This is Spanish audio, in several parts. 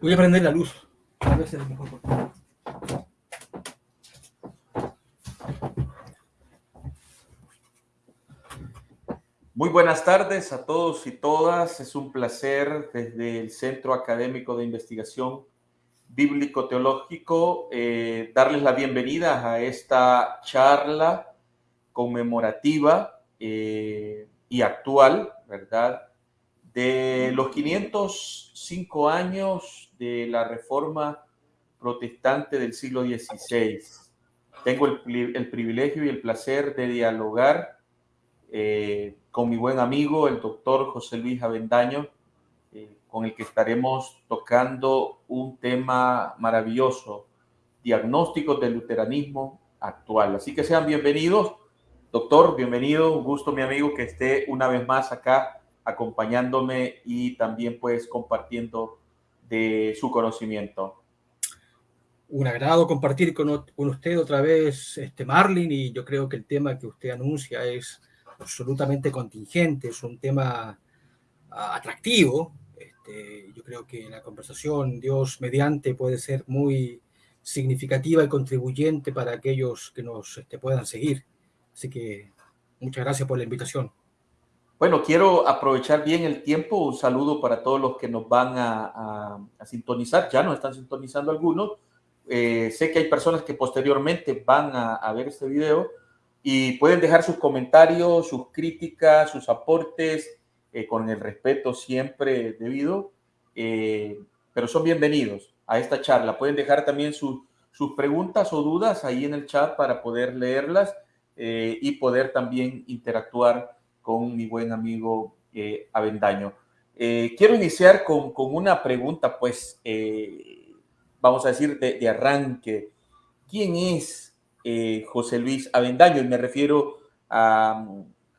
Voy a prender la luz. A ver si es mejor. Muy buenas tardes a todos y todas. Es un placer desde el Centro Académico de Investigación Bíblico-Teológico eh, darles la bienvenida a esta charla conmemorativa eh, y actual, ¿verdad? De los 505 años de la Reforma Protestante del siglo XVI. Tengo el, privilegio y el placer de dialogar eh, con mi buen amigo, el doctor José Luis Avendaño, eh, con el que estaremos tocando un tema maravilloso, diagnósticos del luteranismo actual. Así que sean bienvenidos. Doctor, bienvenido. Un gusto, mi amigo, que esté una vez más acá acompañándome y también pues compartiendo de su conocimiento. Un agrado compartir con, con usted otra vez, este Marlin, y yo creo que el tema que usted anuncia es absolutamente contingente, es un tema ah, atractivo. Este, yo creo que la conversación, Dios mediante, puede ser muy significativa y contribuyente para aquellos que nos este, puedan seguir. Así que muchas gracias por la invitación. Bueno, quiero aprovechar bien el tiempo. Un saludo para todos los que nos van a, sintonizar. Ya nos están sintonizando algunos. Eh, sé que hay personas que posteriormente van a, ver este video y pueden dejar sus comentarios, sus críticas, sus aportes, eh, con el respeto siempre debido, eh, pero son bienvenidos a esta charla. Pueden dejar también sus preguntas o dudas ahí en el chat para poder leerlas y poder también interactuar con mi buen amigo Avendaño. quiero iniciar con, con, una pregunta, pues, vamos a decir, de, arranque. ¿Quién es eh, José Luis Avendaño, y me refiero a,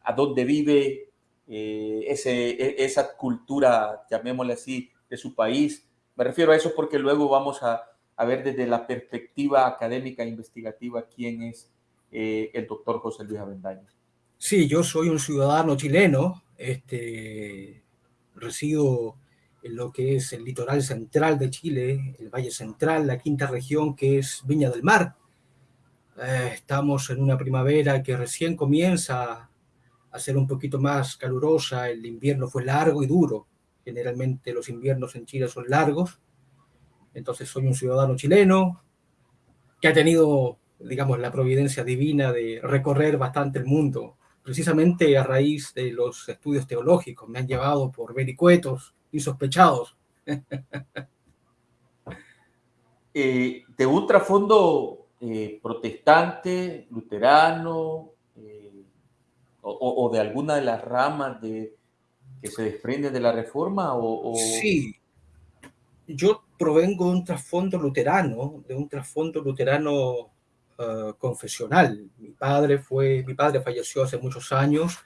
a dónde vive eh, ese, e, esa cultura, llamémosle así, de su país. Me refiero a eso porque luego vamos a, a ver desde la perspectiva académica e investigativa quién es eh, el doctor José Luis Avendaño. Sí, yo soy un ciudadano chileno, este, resido en lo que es el litoral central de Chile, el Valle Central, la quinta región que es Viña del Mar. Eh, estamos en una primavera que recién comienza a ser un poquito más calurosa, el invierno fue largo y duro, generalmente los inviernos en Chile son largos, entonces soy un ciudadano chileno que ha tenido, digamos, la providencia divina de recorrer bastante el mundo, precisamente a raíz de los estudios teológicos, me han llevado por vericuetos insospechados. eh, de un trasfondo eh, protestante, luterano, eh, o, o, de alguna de las ramas de, que se desprende de la reforma? O, o... Sí, yo provengo de un trasfondo luterano, de un trasfondo luterano uh, confesional. Mi padre fue, mi padre falleció hace muchos años.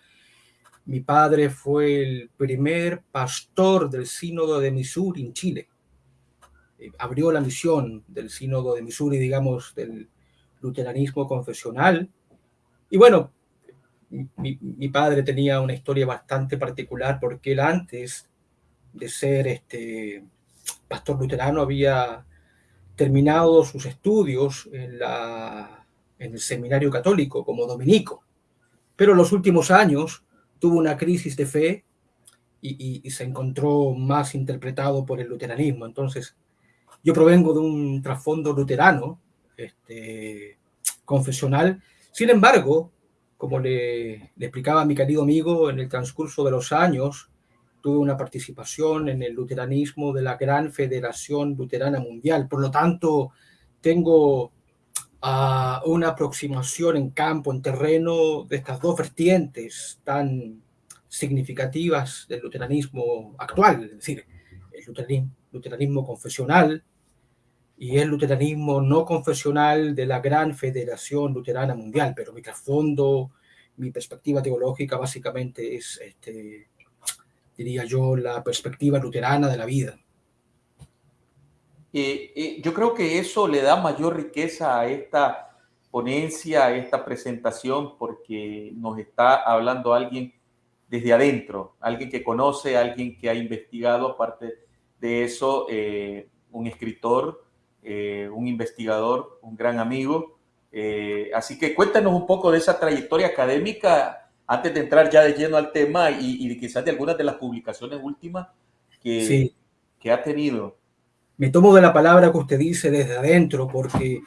Mi padre fue el primer pastor del sínodo de Missouri en Chile. Eh, abrió la misión del sínodo de Missouri, digamos, del luteranismo confesional. Y bueno, mi, mi, padre tenía una historia bastante particular porque él antes de ser este pastor luterano había terminado sus estudios en, el seminario católico como dominico. Pero en los últimos años tuvo una crisis de fe y, se encontró más interpretado por el luteranismo. Entonces, yo provengo de un trasfondo luterano, este, confesional. Sin embargo, como le, le, explicaba mi querido amigo, en el transcurso de los años tuve una participación en el luteranismo de la Gran Federación Luterana Mundial. Por lo tanto, tengo uh, una aproximación en campo, en terreno, de estas dos vertientes tan significativas del luteranismo actual, es decir, el luteranismo, luteranismo confesional, y el luteranismo no confesional de la gran federación luterana mundial, pero mi trasfondo, mi perspectiva teológica básicamente es, este, diría yo, la perspectiva luterana de la vida. Yo creo que eso le da mayor riqueza a esta ponencia, a esta presentación, porque nos está hablando alguien desde adentro, alguien que conoce, alguien que ha investigado, aparte de eso, eh, un escritor, eh, un investigador, un gran amigo. Eh, así que cuéntanos un poco de esa trayectoria académica antes de entrar ya de lleno al tema y, y quizás de algunas de las publicaciones últimas que, que ha tenido. Me tomo de la palabra que usted dice desde adentro, porque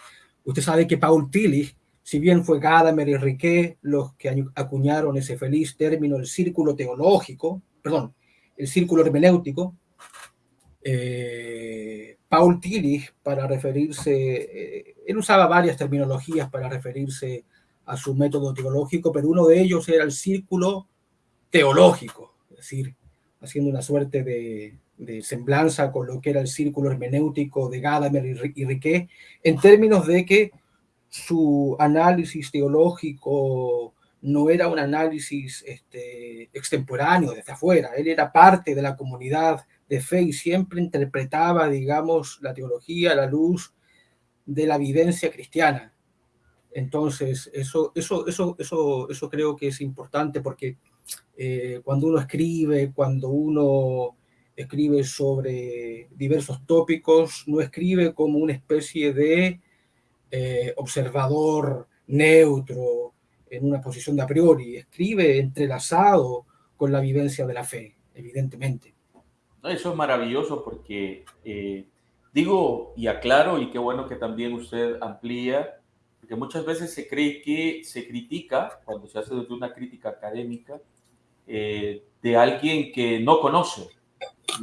usted sabe que Paul Tillich, si bien fue Gadamer y Riquet los que acuñaron ese feliz término, el círculo teológico, perdón, el círculo hermenéutico, eh, Paul Tillich, para referirse, eh, él usaba varias terminologías para referirse a su método teológico, pero uno de ellos era el círculo teológico, es decir, haciendo una suerte de, de semblanza con lo que era el círculo hermenéutico de Gadamer y Riquet, en términos de que su análisis teológico no era un análisis este, extemporáneo desde afuera, él era parte de la comunidad de fe y siempre interpretaba, digamos, la teología a la luz de la vivencia cristiana. Entonces, eso, eso, eso, eso, eso creo que es importante porque eh, cuando uno escribe, cuando uno escribe sobre diversos tópicos, no escribe como una especie de eh, observador neutro en una posición de a priori, escribe entrelazado con la vivencia de la fe, evidentemente. Eso es maravilloso porque eh, digo y aclaro, y qué bueno que también usted amplía, porque muchas veces se cree que se critica, cuando se hace desde una crítica académica, eh, de alguien que no conoce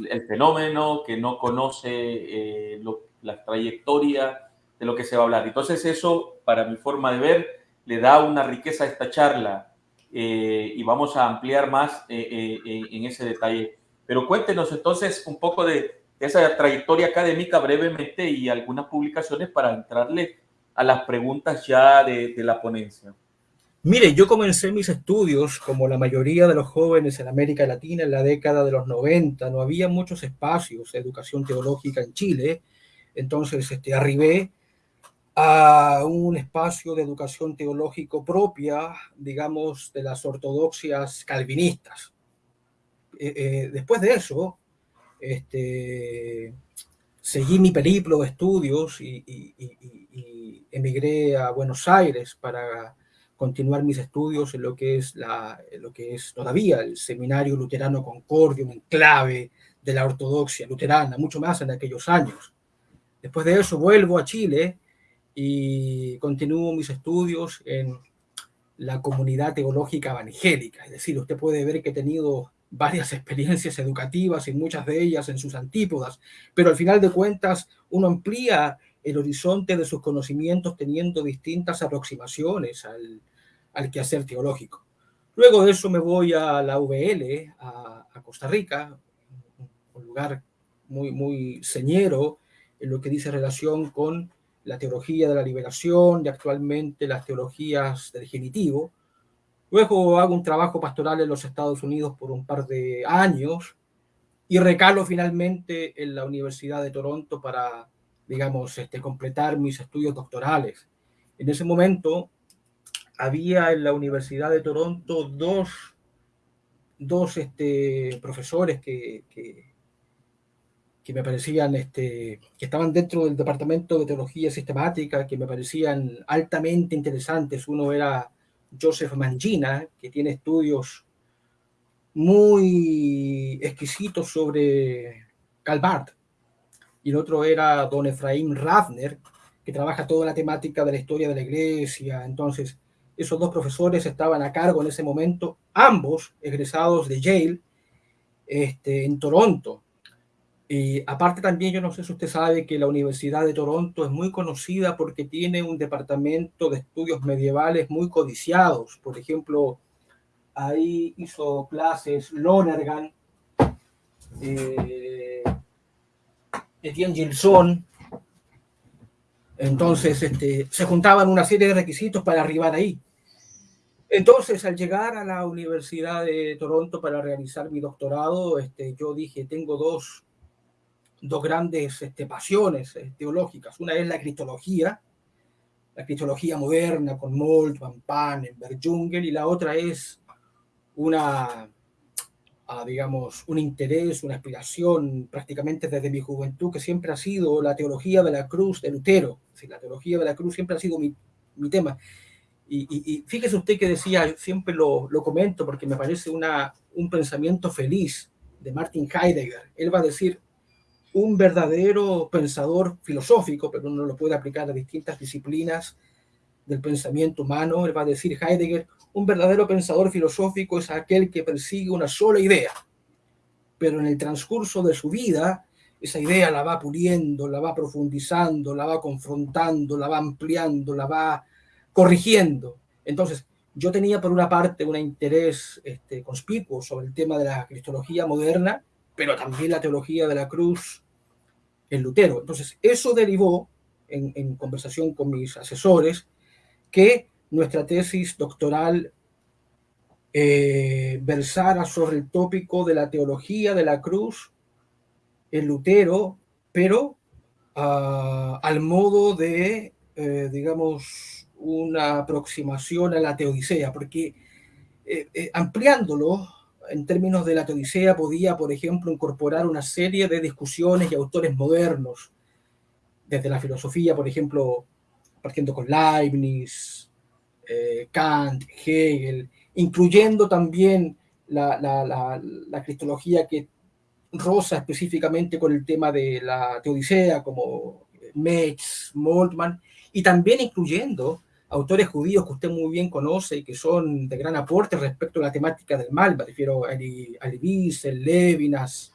el fenómeno, que no conoce eh, la trayectoria de lo que se va a hablar. Entonces eso, para mi forma de ver, le da una riqueza a esta charla eh, y vamos a ampliar más eh, en ese detalle. Pero cuéntenos entonces un poco de esa trayectoria académica brevemente y algunas publicaciones para entrarle a las preguntas ya de la ponencia. Mire, yo comencé mis estudios, como la mayoría de los jóvenes en América Latina, en la década de los 90. No había muchos espacios de educación teológica en Chile. Entonces, este, arribé a un espacio de educación teológico propia, digamos, de las ortodoxias calvinistas. Eh, eh, después de eso, este, seguí mi periplo de estudios y, emigré a Buenos Aires para continuar mis estudios en lo que es, la, lo que es todavía el Seminario Luterano Concordium, en clave de la ortodoxia luterana, mucho más en aquellos años. Después de eso vuelvo a Chile y continúo mis estudios en la comunidad teológica evangélica. Es decir, usted puede ver que he tenido varias experiencias educativas y muchas de ellas en sus antípodas, pero al final de cuentas uno amplía el horizonte de sus conocimientos teniendo distintas aproximaciones al, al quehacer teológico. Luego de eso me voy a la VL, a, Costa Rica, un lugar muy, muy señero en lo que dice relación con la teología de la liberación y actualmente las teologías del genitivo. Luego hago un trabajo pastoral en los Estados Unidos por un par de años y recalo finalmente en la Universidad de Toronto para digamos, este, completar mis estudios doctorales. En ese momento había en la Universidad de Toronto dos, dos este, profesores que, que, que, me parecían, este, que estaban dentro del Departamento de Teología Sistemática, que me parecían altamente interesantes. Uno era Joseph Mangina, que tiene estudios muy exquisitos sobre Calvart, y el otro era don Efraín Ravner, que trabaja toda la temática de la historia de la iglesia. Entonces, esos dos profesores estaban a cargo en ese momento, ambos egresados de Yale, este, en Toronto. Y aparte también, yo no sé si usted sabe que la Universidad de Toronto es muy conocida porque tiene un departamento de estudios medievales muy codiciados. Por ejemplo, ahí hizo clases Lonergan, eh, Etienne Gilson. Entonces, este, se juntaban una serie de requisitos para arribar ahí. Entonces, al llegar a la Universidad de Toronto para realizar mi doctorado, este, yo dije, tengo dos, dos grandes este, pasiones eh, teológicas. Una es la cristología, la cristología moderna con Molt, Van Panen, Berjungel, y la otra es una, digamos, un interés, una aspiración prácticamente desde mi juventud, que siempre ha sido la teología de la cruz de Lutero. la teología de la cruz siempre ha sido mi, mi tema. Y, fíjese usted que decía, siempre lo, lo, comento porque me parece una, un pensamiento feliz de Martin Heidegger. Él va a decir, un verdadero pensador filosófico, pero uno lo puede aplicar a distintas disciplinas del pensamiento humano. Él va a decir Heidegger, un verdadero pensador filosófico es aquel que persigue una sola idea, pero en el transcurso de su vida esa idea la va puliendo, la va profundizando, la va confrontando, la va ampliando, la va corrigiendo. Entonces, yo tenía por una parte un interés este, conspicuo sobre el tema de la cristología moderna, pero también la teología de la cruz en Lutero. Entonces, eso derivó en, conversación con mis asesores que nuestra tesis doctoral eh, versara sobre el tópico de la teología de la cruz en Lutero, pero uh, al modo de, eh, digamos, una aproximación a la teodicea, porque eh, ampliándolo en términos de la teodicea podía, por ejemplo, incorporar una serie de discusiones y autores modernos, desde la filosofía, por ejemplo, partiendo con Leibniz, eh, Kant, Hegel, incluyendo también la, la, la, la, cristología que roza específicamente con el tema de la teodicea, como Metz, Moltmann, y también incluyendo autores judíos que usted muy bien conoce y que son de gran aporte respecto a la temática del mal, me refiero a Wiesel, Levinas,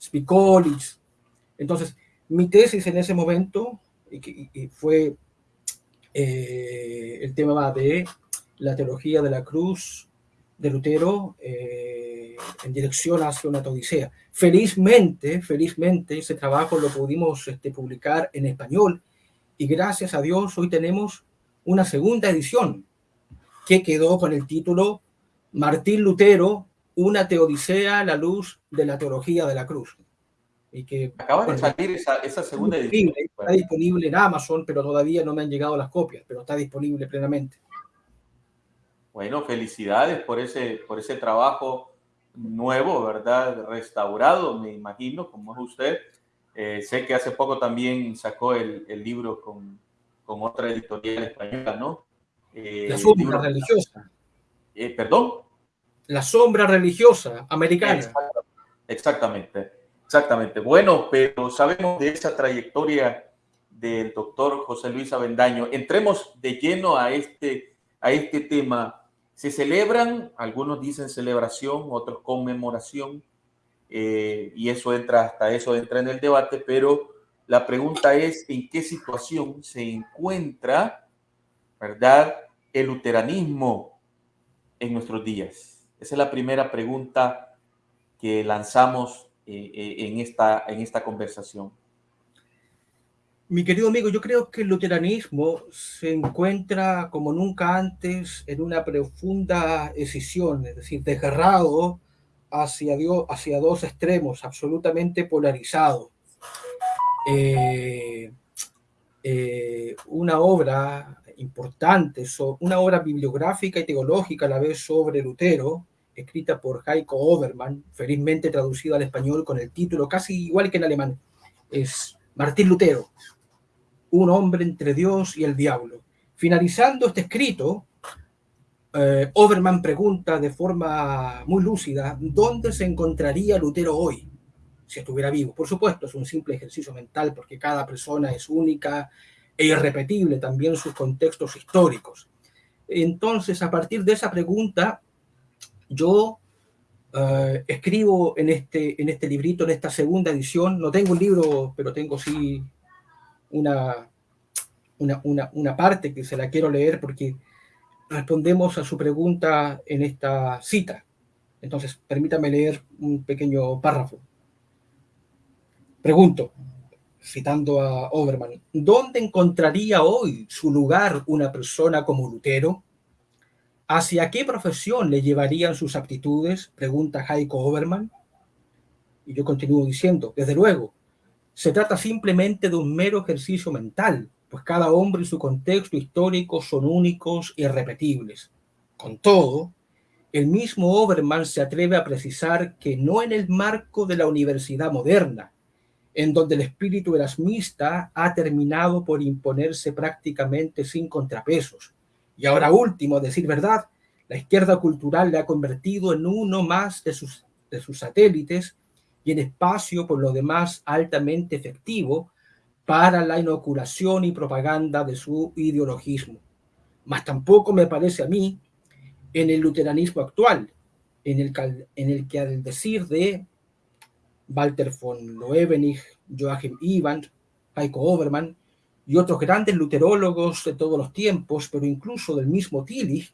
Spikolich. Entonces, mi tesis en ese momento y, y fue eh, el tema de la teología de la cruz de Lutero eh, en dirección hacia una teodicea. Felizmente, felizmente, ese trabajo lo pudimos este, publicar en español y gracias a Dios hoy tenemos una segunda edición que quedó con el título Martín Lutero, una teodicea a la luz de la teología de la cruz. Y que, Acaba de salir esa, esa segunda edición. Está disponible en Amazon, pero todavía no me han llegado las copias, pero está disponible plenamente. Bueno, felicidades por ese, por ese trabajo nuevo, ¿verdad? Restaurado, me imagino, como es usted. Eh, sé que hace poco también sacó el, el libro con, con, otra editorial española, ¿no? Eh, la sombra religiosa. Eh, ¿Perdón? La sombra religiosa americana. Exactamente. Exactamente. Bueno, pero sabemos de esa trayectoria del doctor José Luis Avendaño. Entremos de lleno a este, a este tema. Se celebran, algunos dicen celebración, otros conmemoración, eh, y eso entra, hasta eso entra en el debate, pero la pregunta es en qué situación se encuentra, ¿verdad?, el luteranismo en nuestros días. Esa es la primera pregunta que lanzamos eh, eh, en, esta, en esta conversación? Mi querido amigo, yo creo que el luteranismo se encuentra como nunca antes en una profunda escisión, es decir, desgarrado hacia, Dios, hacia dos extremos, absolutamente polarizado. Eh, una obra importante, una obra bibliográfica y teológica a la vez sobre Lutero, escrita por Heiko Obermann, felizmente traducido al español con el título casi igual que en alemán. Es Martín Lutero, un hombre entre Dios y el diablo. Finalizando este escrito, eh, Obermann pregunta de forma muy lúcida, ¿dónde se encontraría Lutero hoy si estuviera vivo? Por supuesto, es un simple ejercicio mental porque cada persona es única e irrepetible, también sus contextos históricos. Entonces, a partir de esa pregunta, yo uh, escribo en este, en este librito, en esta segunda edición, no tengo un libro, pero tengo sí una, una, una, una parte que se la quiero leer porque respondemos a su pregunta en esta cita. Entonces, permítame leer un pequeño párrafo. Pregunto, citando a Oberman, ¿dónde encontraría hoy su lugar una persona como Lutero? ¿Hacia qué profesión le llevarían sus aptitudes? Pregunta Heiko Oberman. Y yo continúo diciendo, desde luego, se trata simplemente de un mero ejercicio mental, pues cada hombre y su contexto histórico son únicos y irrepetibles. Con todo, el mismo Obermann se atreve a precisar que no en el marco de la universidad moderna, en donde el espíritu erasmista ha terminado por imponerse prácticamente sin contrapesos. Y ahora último, decir verdad, la izquierda cultural le ha convertido en uno más de sus, de sus satélites y en espacio por lo demás altamente efectivo para la inoculación y propaganda de su ideologismo. Mas tampoco me parece a mí en el luteranismo actual, en el, en el que al decir de Walter von Loewenich, Joachim Ivan, Heiko Obermann y otros grandes luterólogos de todos los tiempos, pero incluso del mismo Tillich,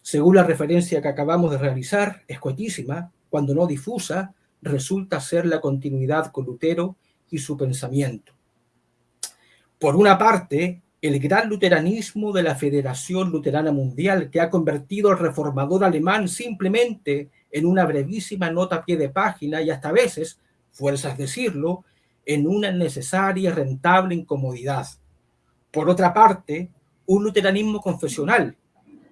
según la referencia que acabamos de realizar, escuetísima, cuando no difusa, resulta ser la continuidad con Lutero y su pensamiento. Por una parte, el gran luteranismo de la Federación Luterana Mundial, que ha convertido al reformador alemán simplemente en una brevísima nota a pie de página y hasta a veces, fuerzas decirlo, en una necesaria y rentable incomodidad. Por otra parte, un luteranismo confesional,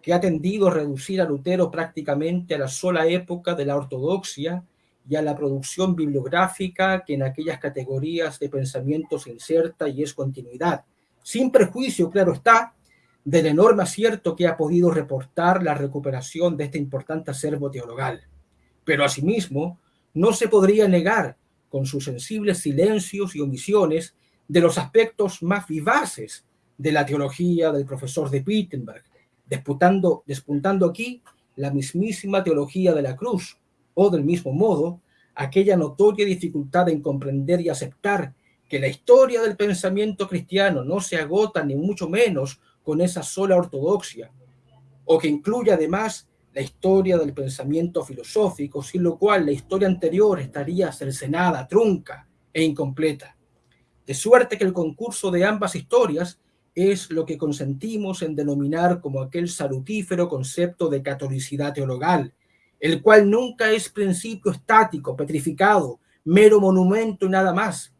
que ha tendido a reducir a Lutero prácticamente a la sola época de la ortodoxia y a la producción bibliográfica que en aquellas categorías de pensamiento se inserta y es continuidad sin perjuicio, claro está, del enorme acierto que ha podido reportar la recuperación de este importante acervo teologal. Pero asimismo, no se podría negar, con sus sensibles silencios y omisiones, de los aspectos más vivaces de la teología del profesor de Wittenberg, despuntando, despuntando aquí la mismísima teología de la cruz, o del mismo modo, aquella notoria dificultad en comprender y aceptar que la historia del pensamiento cristiano no se agota ni mucho menos con esa sola ortodoxia, o que incluye además la historia del pensamiento filosófico, sin lo cual la historia anterior estaría cercenada, trunca e incompleta. De suerte que el concurso de ambas historias es lo que consentimos en denominar como aquel salutífero concepto de catolicidad teologal, el cual nunca es principio estático, petrificado, mero monumento y nada más,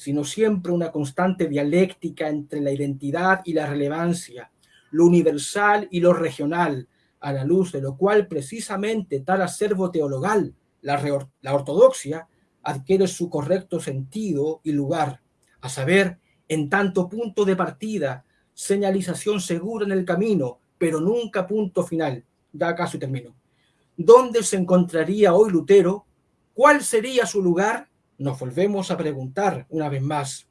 sino siempre una constante dialéctica entre la identidad y la relevancia, lo universal y lo regional, a la luz de lo cual precisamente tal acervo teologal, la, ortodoxia, adquiere su correcto sentido y lugar, a saber, en tanto punto de partida, señalización segura en el camino, pero nunca punto final. Da acaso termino. ¿Dónde se encontraría hoy Lutero? ¿Cuál sería su lugar? Nos volvemos a preguntar una vez más,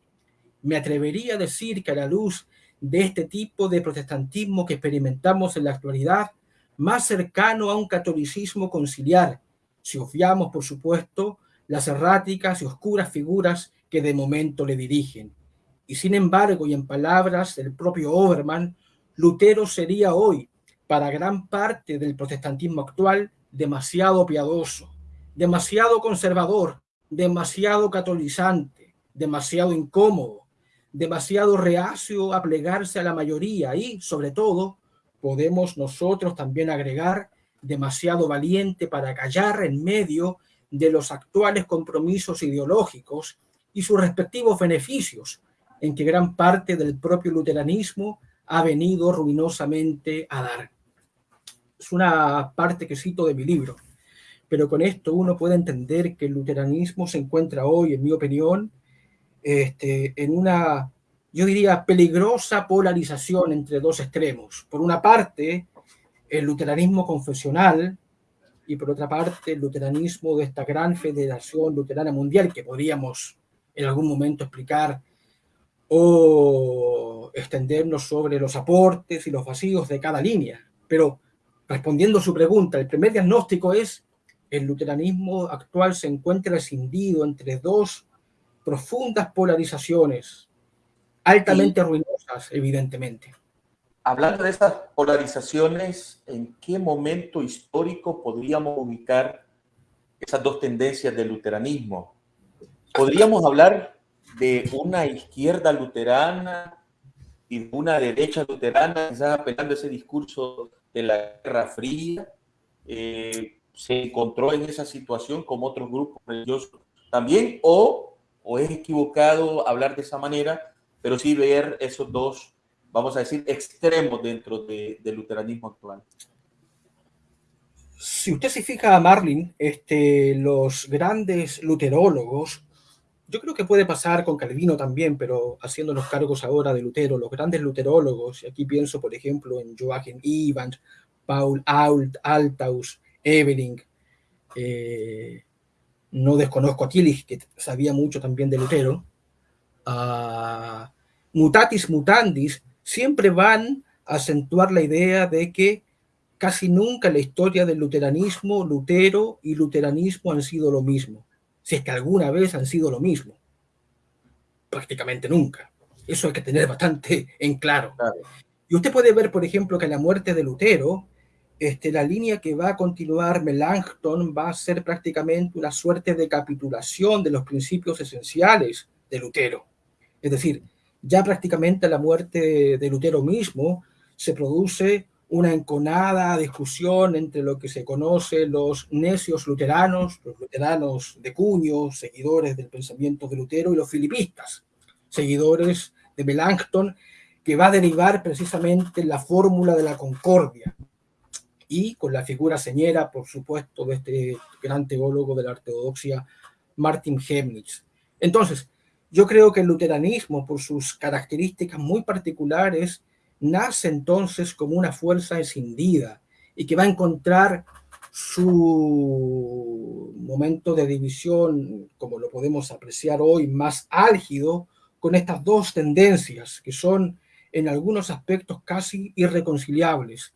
me atrevería a decir que a la luz de este tipo de protestantismo que experimentamos en la actualidad, más cercano a un catolicismo conciliar, si obviamos, por supuesto, las erráticas y oscuras figuras que de momento le dirigen. Y sin embargo, y en palabras del propio Obermann, Lutero sería hoy, para gran parte del protestantismo actual, demasiado piadoso, demasiado conservador, demasiado catolizante, demasiado incómodo, demasiado reacio a plegarse a la mayoría y, sobre todo, podemos nosotros también agregar demasiado valiente para callar en medio de los actuales compromisos ideológicos y sus respectivos beneficios, en que gran parte del propio luteranismo ha venido ruinosamente a dar. Es una parte que cito de mi libro pero con esto uno puede entender que el luteranismo se encuentra hoy, en mi opinión, este, en una, yo diría, peligrosa polarización entre dos extremos. Por una parte, el luteranismo confesional y por otra parte, el luteranismo de esta gran federación luterana mundial que podríamos en algún momento explicar o extendernos sobre los aportes y los vacíos de cada línea. Pero respondiendo a su pregunta, el primer diagnóstico es el luteranismo actual se encuentra escindido entre dos profundas polarizaciones, altamente ruinosas, evidentemente. Hablando de estas polarizaciones, ¿en qué momento histórico podríamos ubicar esas dos tendencias del luteranismo? ¿Podríamos hablar de una izquierda luterana y de una derecha luterana, quizás apelando a ese discurso de la Guerra Fría? Eh, se encontró en esa situación como otros grupos religiosos también, o, o es equivocado hablar de esa manera, pero sí ver esos dos, vamos a decir, extremos dentro del luteranismo actual. Si usted se fija Marlin, este, los grandes luterólogos, yo creo que puede pasar con Calvino también, pero haciéndonos cargos ahora de Lutero, los grandes luterólogos, y aquí pienso, por ejemplo, en Joachim Evans, Paul Alt, Altaus, Eveling, eh, no desconozco a Tillich, que sabía mucho también de Lutero, mutatis mutandis, siempre van a acentuar la idea de que casi nunca en la historia del luteranismo, Lutero y luteranismo han sido lo mismo, si es que alguna vez han sido lo mismo. Prácticamente nunca. Eso hay que tener bastante en claro. claro. Y usted puede ver, por ejemplo, que la muerte de Lutero, este, la línea que va a continuar Melanchthon va a ser prácticamente una suerte de capitulación de los principios esenciales de Lutero. Es decir, ya prácticamente a la muerte de Lutero mismo se produce una enconada discusión entre lo que se conoce los necios luteranos, los luteranos de cuño, seguidores del pensamiento de Lutero, y los filipistas, seguidores de Melanchthon, que va a derivar precisamente la fórmula de la concordia, y con la figura señera, por supuesto, de este gran teólogo de la ortodoxia, Martin Chemnitz. Entonces, yo creo que el luteranismo, por sus características muy particulares, nace entonces como una fuerza escindida y que va a encontrar su momento de división, como lo podemos apreciar hoy, más álgido, con estas dos tendencias que son en algunos aspectos casi irreconciliables.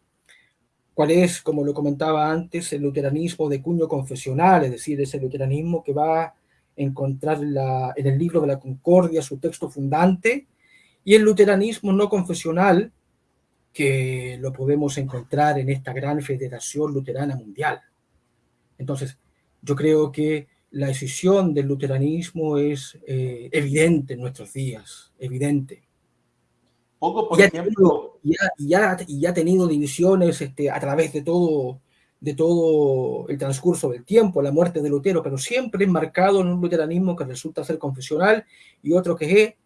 ¿Cuál es, como lo comentaba antes, el luteranismo de cuño confesional, es decir, ese luteranismo que va a encontrar la, en el libro de la Concordia su texto fundante, y el luteranismo no confesional, que lo podemos encontrar en esta gran federación luterana mundial. Entonces, yo creo que la decisión del luteranismo es eh, evidente en nuestros días, evidente. Poco, por ejemplo... y, ya, y, ha tenido divisiones este, a través de todo, de todo el transcurso del tiempo, la muerte de Lutero, pero siempre enmarcado en un luteranismo que resulta ser confesional y otro que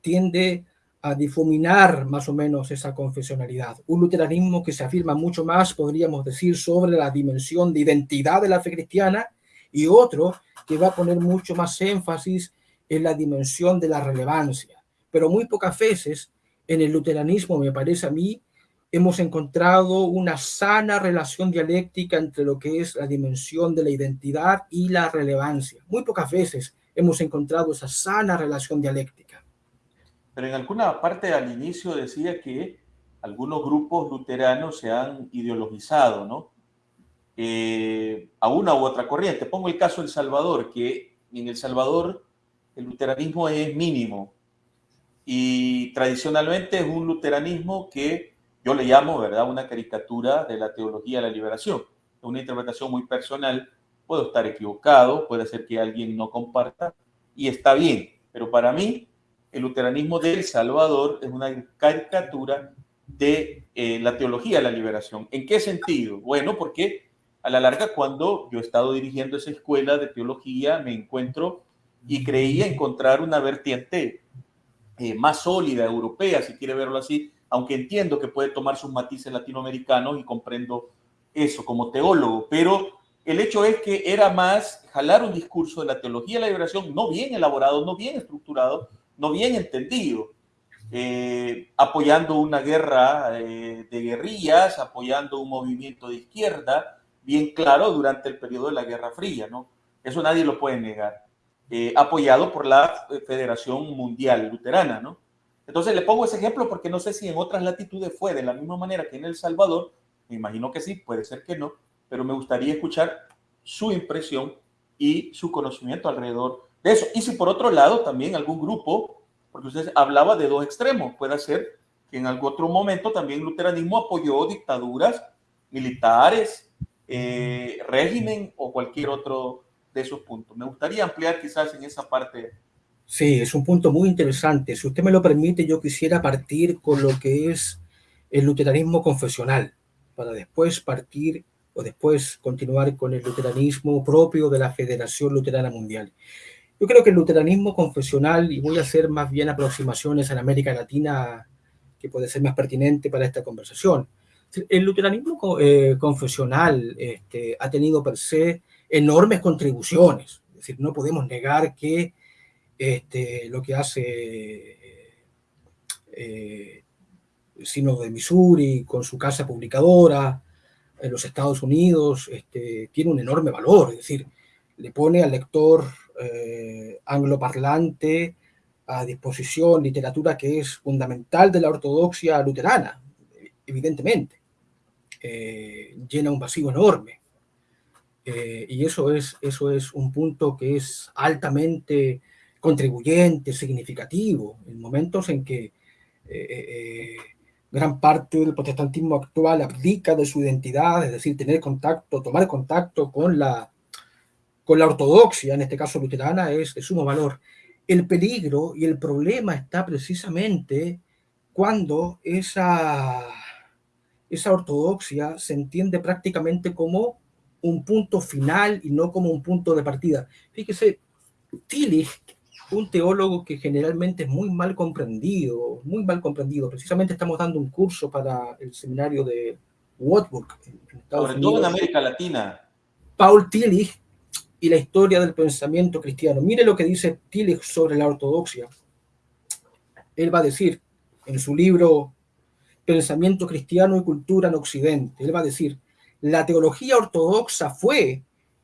tiende a difuminar más o menos esa confesionalidad. Un luteranismo que se afirma mucho más, podríamos decir, sobre la dimensión de identidad de la fe cristiana y otro que va a poner mucho más énfasis en la dimensión de la relevancia. Pero muy pocas veces en el luteranismo, me parece a mí, hemos encontrado una sana relación dialéctica entre lo que es la dimensión de la identidad y la relevancia. Muy pocas veces hemos encontrado esa sana relación dialéctica. Pero en alguna parte al inicio decía que algunos grupos luteranos se han ideologizado, ¿no? Eh, a una u otra corriente. Pongo el caso de El Salvador, que en El Salvador el luteranismo es mínimo y tradicionalmente es un luteranismo que yo le llamo, ¿verdad?, una caricatura de la teología de la liberación. Es una interpretación muy personal, puedo estar equivocado, puede ser que alguien no comparta y está bien, pero para mí el luteranismo de El Salvador es una caricatura de eh, la teología de la liberación. ¿En qué sentido? Bueno, porque a la larga cuando yo he estado dirigiendo esa escuela de teología me encuentro y creía encontrar una vertiente eh, más sólida, europea, si quiere verlo así, aunque entiendo que puede tomar sus matices latinoamericanos y comprendo eso como teólogo, pero el hecho es que era más jalar un discurso de la teología de la liberación no bien elaborado, no bien estructurado, no bien entendido, eh, apoyando una guerra eh, de guerrillas, apoyando un movimiento de izquierda, bien claro durante el periodo de la Guerra Fría, ¿no? Eso nadie lo puede negar. Eh, apoyado por la Federación Mundial Luterana, ¿no? Entonces le pongo ese ejemplo porque no sé si en otras latitudes fue de la misma manera que en El Salvador, me imagino que sí, puede ser que no, pero me gustaría escuchar su impresión y su conocimiento alrededor de eso. Y si por otro lado también algún grupo, porque usted hablaba de dos extremos, puede ser que en algún otro momento también el luteranismo apoyó dictaduras militares, eh, régimen o cualquier otro de esos puntos. Me gustaría ampliar quizás en esa parte. Sí, es un punto muy interesante. Si usted me lo permite, yo quisiera partir con lo que es el luteranismo confesional, para después partir o después continuar con el luteranismo propio de la Federación Luterana Mundial. Yo creo que el luteranismo confesional, y voy a hacer más bien aproximaciones en América Latina que puede ser más pertinente para esta conversación, El luteranismo eh, confesional este, ha tenido per se enormes contribuciones. Es decir, no podemos negar que este, lo que hace eh, Sino de Missouri con su casa publicadora en los Estados Unidos este, tiene un enorme valor. Es decir, le pone al lector eh, angloparlante a disposición literatura que es fundamental de la ortodoxia luterana, evidentemente. Eh, llena un vacío enorme. Eh, y eso es, eso es un punto que es altamente contribuyente, significativo, en momentos en que eh, gran parte del protestantismo actual abdica de su identidad, es decir, tener contacto, tomar contacto con la, con la ortodoxia, en este caso luterana, es de sumo valor. El peligro y el problema está precisamente cuando esa, esa ortodoxia se entiende prácticamente como un punto final y no como un punto de partida. Fíjese, Tillich, un teólogo que generalmente es muy mal comprendido, muy mal comprendido. Precisamente estamos dando un curso para el seminario de Wartburg, Sobre todo en América Latina. Paul Tillich y la historia del pensamiento cristiano. Mire lo que dice Tillich sobre la ortodoxia. Él va a decir en su libro Pensamiento cristiano y cultura en Occidente, él va a decir, la teología ortodoxa fue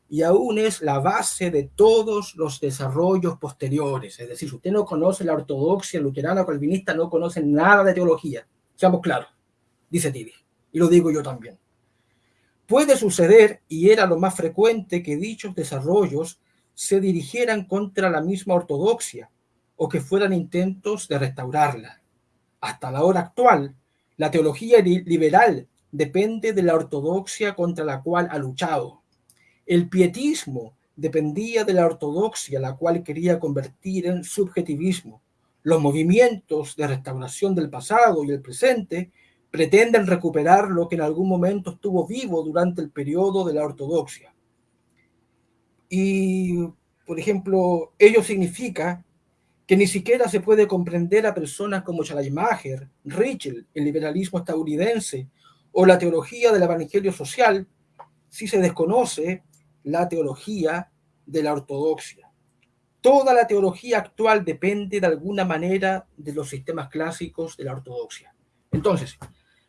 y aún es la base de todos los desarrollos posteriores. Es decir, si usted no conoce la ortodoxia luterana o calvinista, no conoce nada de teología. Seamos claros, dice Tillich, y lo digo yo también. Puede suceder, y era lo más frecuente, que dichos desarrollos se dirigieran contra la misma ortodoxia o que fueran intentos de restaurarla. Hasta la hora actual, la teología liberal depende de la ortodoxia contra la cual ha luchado. El pietismo dependía de la ortodoxia, la cual quería convertir en subjetivismo. Los movimientos de restauración del pasado y el presente pretenden recuperar lo que en algún momento estuvo vivo durante el periodo de la ortodoxia. Y, por ejemplo, ello significa que ni siquiera se puede comprender a personas como Schleiermacher, Richel, el liberalismo estadounidense o la teología del evangelio social si se desconoce la teología de la ortodoxia. Toda la teología actual depende de alguna manera de los sistemas clásicos de la ortodoxia. Entonces,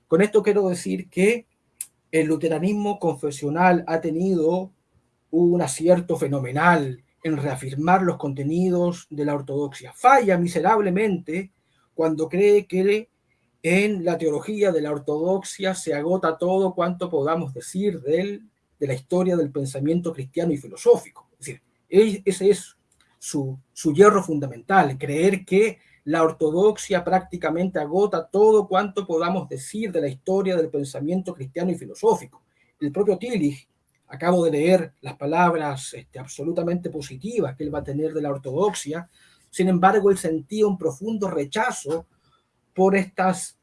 con esto quiero decir que el luteranismo confesional ha tenido un acierto fenomenal en reafirmar los contenidos de la ortodoxia. Falla miserablemente cuando cree que en la teología de la ortodoxia se agota todo cuanto podamos decir de, de la historia del pensamiento cristiano y filosófico. Es decir, ese es su, su hierro fundamental, creer que la ortodoxia prácticamente agota todo cuanto podamos decir de la historia del pensamiento cristiano y filosófico. El propio Tillich, acabo de leer las palabras este, absolutamente positivas que él va a tener de la ortodoxia, sin embargo, él sentía un profundo rechazo por estas,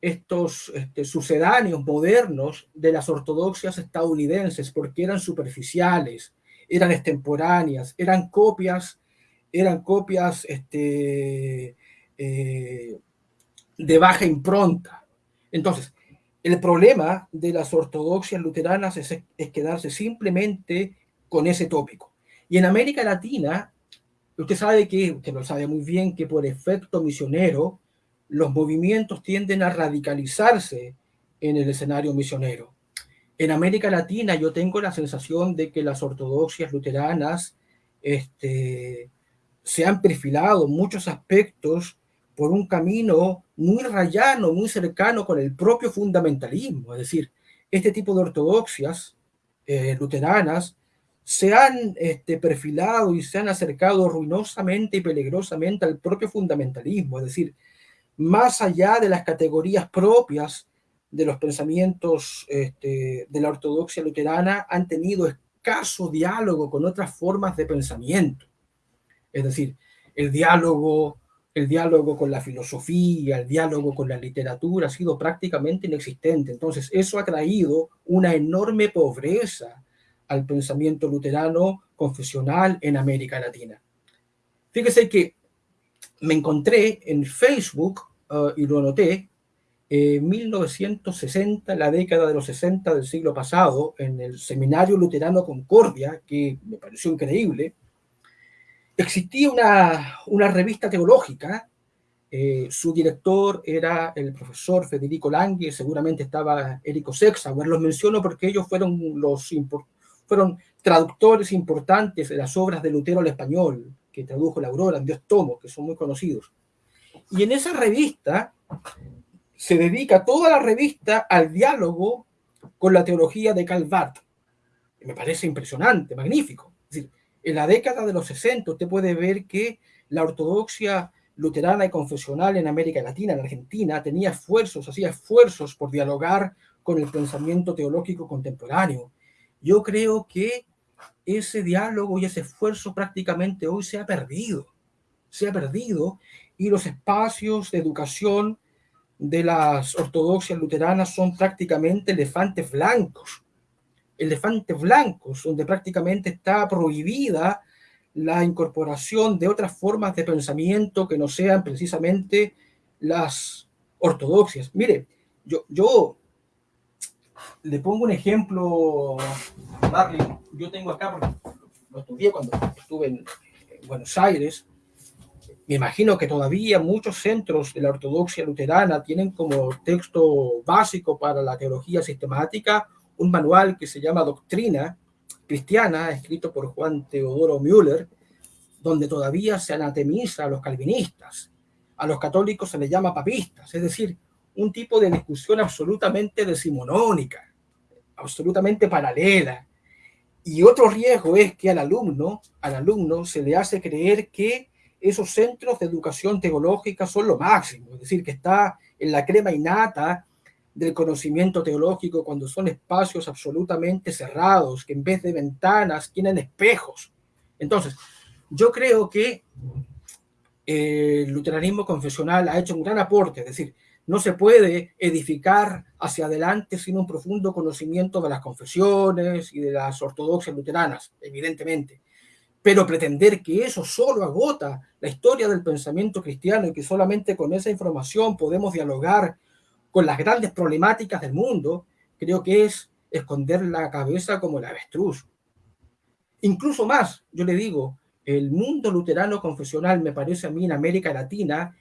estos este, sucedáneos modernos de las ortodoxias estadounidenses, porque eran superficiales, eran extemporáneas, eran copias eran copias este, eh, de baja impronta. Entonces, el problema de las ortodoxias luteranas es, quedarse simplemente con ese tópico. Y en América Latina, usted sabe que, usted lo sabe muy bien, que por efecto misionero, los movimientos tienden a radicalizarse en el escenario misionero. En América Latina yo tengo la sensación de que las ortodoxias luteranas este, se han perfilado muchos aspectos por un camino muy rayano, muy cercano con el propio fundamentalismo. Es decir, este tipo de ortodoxias eh, luteranas se han este, perfilado y se han acercado ruinosamente y peligrosamente al propio fundamentalismo, es decir, más allá de las categorías propias de los pensamientos este, de la ortodoxia luterana, han tenido escaso diálogo con otras formas de pensamiento. Es decir, el diálogo, el diálogo con la filosofía, el diálogo con la literatura ha sido prácticamente inexistente. Entonces, eso ha traído una enorme pobreza al pensamiento luterano confesional en América Latina. Fíjese que me encontré en Facebook, uh, y lo anoté, En 1960, la década de los 60 del siglo pasado, en el Seminario Luterano Concordia, que me pareció increíble, existía una, una revista teológica. Eh, su director era el profesor Federico Langui, seguramente estaba Erico Sexauer. Los menciono porque ellos fueron, los, fueron traductores importantes de las obras de Lutero al español, que tradujo la Aurora en Dios Tomo, que son muy conocidos. Y en esa revista se dedica toda la revista al diálogo con la teología de Calvart. Me parece impresionante, magnífico. En la década de los 60 usted puede ver que la ortodoxia luterana y confesional en América Latina, en Argentina, tenía esfuerzos, hacía esfuerzos por dialogar con el pensamiento teológico contemporáneo. Yo creo que ese diálogo y ese esfuerzo prácticamente hoy se ha perdido, se ha perdido y los espacios de educación de las ortodoxias luteranas son prácticamente elefantes blancos, elefantes blancos, donde prácticamente está prohibida la incorporación de otras formas de pensamiento que no sean precisamente las ortodoxias. Mire, yo, yo le pongo un ejemplo, Marley, yo tengo acá, porque lo estudié cuando estuve en, Buenos Aires, me imagino que todavía muchos centros de la ortodoxia luterana tienen como texto básico para la teología sistemática un manual que se llama Doctrina Cristiana, escrito por Juan Teodoro Müller, donde todavía se anatemiza a los calvinistas. A los católicos se les llama papistas, es decir, un tipo de discusión absolutamente decimonónica, absolutamente paralela. Y otro riesgo es que al alumno, al alumno se le hace creer que esos centros de educación teológica son lo máximo, es decir, que está en la crema innata del conocimiento teológico cuando son espacios absolutamente cerrados, que en vez de ventanas tienen espejos. Entonces, yo creo que eh, el luteranismo confesional ha hecho un gran aporte, es decir, no se puede edificar hacia adelante sin un profundo conocimiento de las confesiones y de las ortodoxias luteranas, evidentemente. Pero pretender que eso solo agota la historia del pensamiento cristiano y que solamente con esa información podemos dialogar con las grandes problemáticas del mundo, creo que es esconder la cabeza como el avestruz. Incluso más, yo le digo, el mundo luterano confesional, me parece a mí, en América Latina,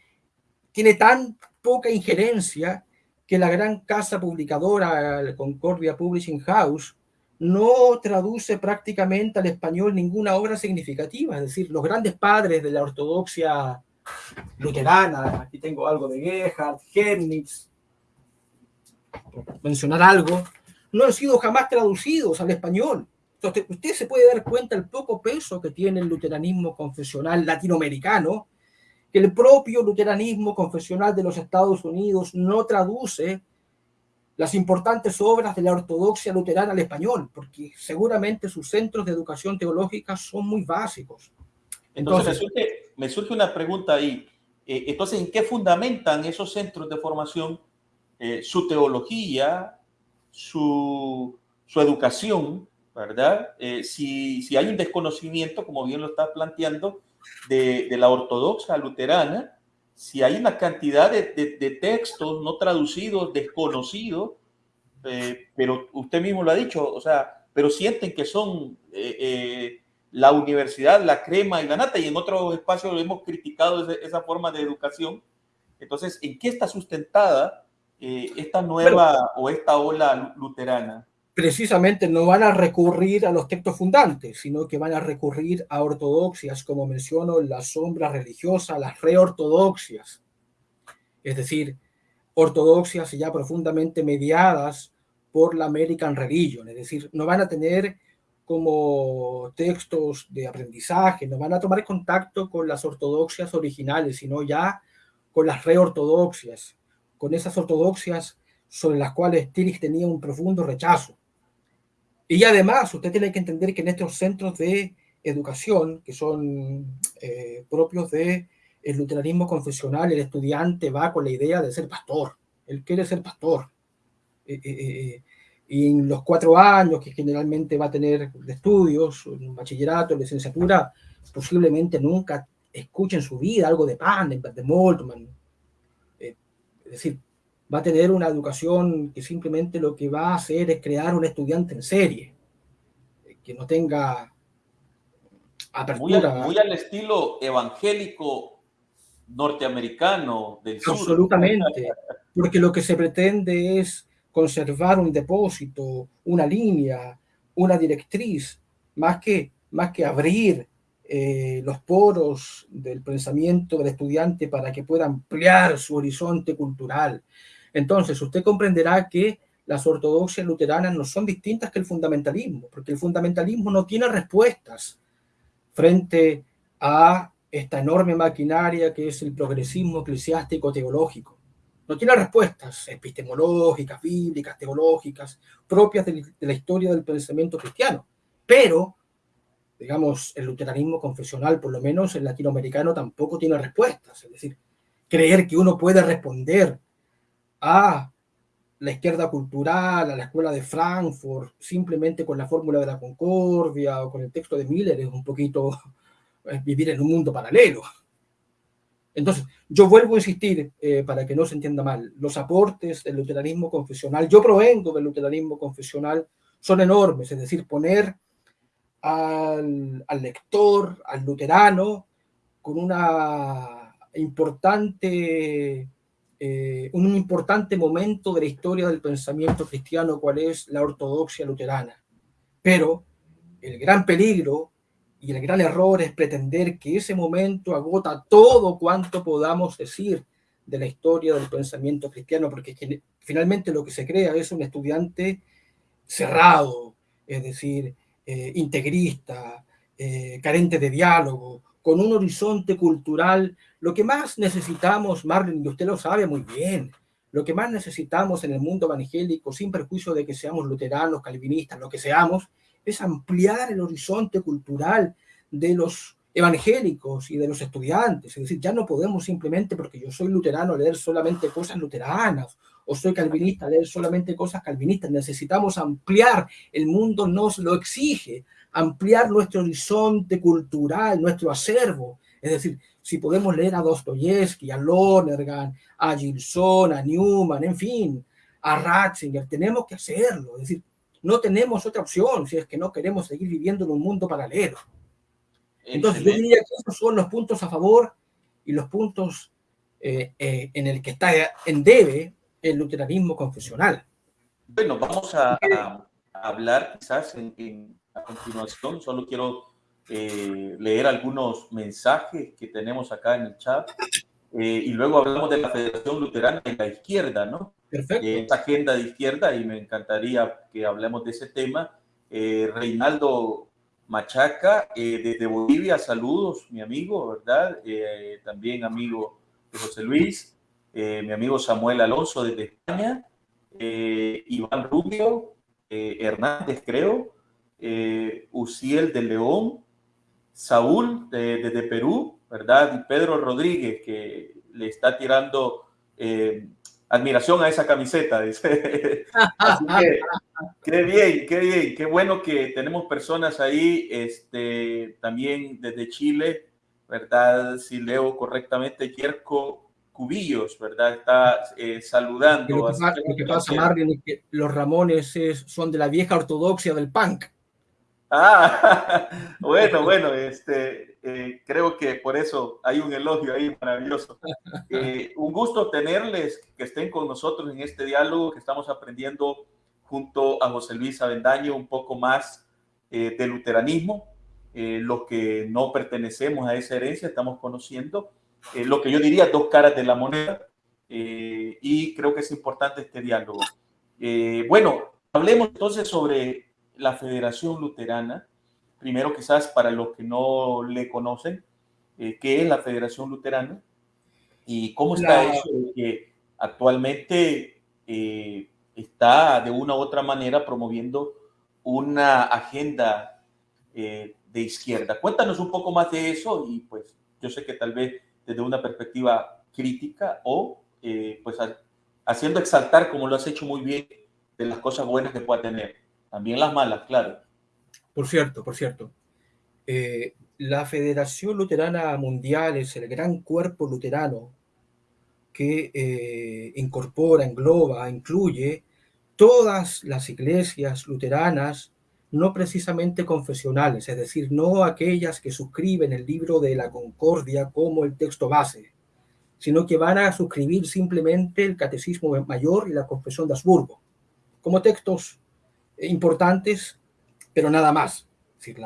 tiene tan poca injerencia que la gran casa publicadora, Concordia Publishing House, no traduce prácticamente al español ninguna obra significativa. Es decir, los grandes padres de la ortodoxia luterana, aquí tengo algo de Gerhard, Hernitz, mencionar algo, no han sido jamás traducidos al español. Entonces, usted se puede dar cuenta del poco peso que tiene el luteranismo confesional latinoamericano que el propio luteranismo confesional de los Estados Unidos no traduce las importantes obras de la ortodoxia luterana al español, porque seguramente sus centros de educación teológica son muy básicos. Entonces, me, surge, una pregunta ahí. Eh, entonces, ¿en qué fundamentan esos centros de formación eh, su teología, su, su educación, verdad? Eh, si, si hay un desconocimiento, como bien lo está planteando, de, la ortodoxa luterana, si hay una cantidad de, textos no traducidos, desconocidos, eh, pero usted mismo lo ha dicho, o sea, pero sienten que son eh, eh, la universidad, la crema y la nata, y en otros espacios hemos criticado esa forma de educación. Entonces, ¿en qué está sustentada esta nueva o esta ola luterana? Precisamente no van a recurrir a los textos fundantes, sino que van a recurrir a ortodoxias, como menciono, la sombra religiosa, las reortodoxias, es decir, ortodoxias ya profundamente mediadas por la American Religion, es decir, no van a tener como textos de aprendizaje, no van a tomar contacto con las ortodoxias originales, sino ya con las reortodoxias, con esas ortodoxias sobre las cuales Tillich tenía un profundo rechazo. Y además, usted tiene que entender que en estos centros de educación, que son eh, propios del el luteranismo confesional, el estudiante va con la idea de ser pastor. Él quiere ser pastor. Eh, eh, y en los cuatro años que generalmente va a tener de estudios, un bachillerato, licenciatura, posiblemente nunca escuche en su vida algo de Pan, de Moltmann. es decir, va a tener una educación que simplemente lo que va a hacer es crear un estudiante en serie, que no tenga apertura. Muy, muy al estilo evangélico norteamericano del sur. Absolutamente, porque lo que se pretende es conservar un depósito, una línea, una directriz, más que, más que abrir eh, los poros del pensamiento del estudiante para que pueda ampliar su horizonte cultural. Entonces, usted comprenderá que las ortodoxias luteranas no son distintas que el fundamentalismo, porque el fundamentalismo no tiene respuestas frente a esta enorme maquinaria que es el progresismo eclesiástico teológico. No tiene respuestas epistemológicas, bíblicas, teológicas, propias de la historia del pensamiento cristiano. Pero, digamos, el luteranismo confesional, por lo menos el latinoamericano, tampoco tiene respuestas. Es decir, creer que uno puede responder a la izquierda cultural, a la escuela de Frankfurt, simplemente con la fórmula de la concordia o con el texto de Miller, es un poquito vivir en un mundo paralelo. Entonces, yo vuelvo a insistir, eh, para que no se entienda mal, los aportes del luteranismo confesional, yo provengo del luteranismo confesional, son enormes, es decir, poner al, al lector, al luterano, con una importante, eh, un importante momento de la historia del pensamiento cristiano, cual es la ortodoxia luterana. Pero el gran peligro y el gran error es pretender que ese momento agota todo cuanto podamos decir de la historia del pensamiento cristiano, porque finalmente lo que se crea es un estudiante cerrado, es decir, eh, integrista, eh, carente de diálogo, con un horizonte cultural. Lo que más necesitamos, Marlon, y usted lo sabe muy bien, lo que más necesitamos en el mundo evangélico, sin perjuicio de que seamos luteranos, calvinistas, lo que seamos, es ampliar el horizonte cultural de los evangélicos y de los estudiantes. Es decir, ya no podemos simplemente, porque yo soy luterano, leer solamente cosas luteranas, o soy calvinista, leer solamente cosas calvinistas. Necesitamos ampliar, el mundo nos lo exige, ampliar nuestro horizonte cultural, nuestro acervo. Es decir, si podemos leer a Dostoyevsky, a Lonergan, a Gilson, a Newman, en fin, a Ratzinger, tenemos que hacerlo. Es decir, no tenemos otra opción si es que no queremos seguir viviendo en un mundo paralelo. Entonces, yo diría que esos son los puntos a favor y los puntos eh, eh, en el que está en debe el luteranismo confesional. Bueno, vamos a, hablar quizás en, a continuación. Solo quiero eh, leer algunos mensajes que tenemos acá en el chat y luego hablamos de la Federación Luterana en la izquierda, ¿no? Perfecto. esta agenda de izquierda y me encantaría que hablemos de ese tema. Eh, Reinaldo Machaca, eh, desde Bolivia, saludos, mi amigo, ¿verdad? Eh, también amigo de José Luis, mi amigo Samuel Alonso desde España, Iván Rubio, Hernández, creo, Uciel de León, Saúl desde Perú, ¿verdad? Y Pedro Rodríguez, que le está tirando admiración a esa camiseta, dice. Así que, qué bien, qué bien, qué bueno que tenemos personas ahí, este, también desde Chile, ¿verdad? Si leo correctamente, Kierko Cubillos, ¿verdad? Está eh, saludando. Lo que, pasa, Marvin, es que los Ramones son de la vieja ortodoxia del punk. Ah, bueno, bueno, este, eh, creo que por eso hay un elogio ahí maravilloso. Eh, un gusto tenerles, que estén con nosotros en este diálogo, que estamos aprendiendo junto a José Luis Avendaño un poco más eh, del luteranismo, los que no pertenecemos a esa herencia, estamos conociendo lo que yo diría dos caras de la moneda, y creo que es importante este diálogo. bueno, hablemos entonces sobre la Federación Luterana. Primero, quizás para los que no le conocen, eh, ¿qué es la Federación Luterana? ¿Y cómo está eso que actualmente eh, está de una u otra manera promoviendo una agenda eh, de izquierda? Cuéntanos un poco más de eso y pues yo sé que tal vez desde una perspectiva crítica o pues haciendo exaltar, como lo has hecho muy bien, de las cosas buenas que pueda tener. También las malas, claro. Por cierto, por cierto. Eh, la Federación Luterana Mundial es el gran cuerpo luterano que eh, incorpora, engloba, incluye todas las iglesias luteranas, no precisamente confesionales, es decir, no aquellas que suscriben el libro de la Concordia como el texto base, sino que van a suscribir simplemente el Catecismo Mayor y la Confesión de Habsburgo, como textos importantes, pero nada más. Es decir,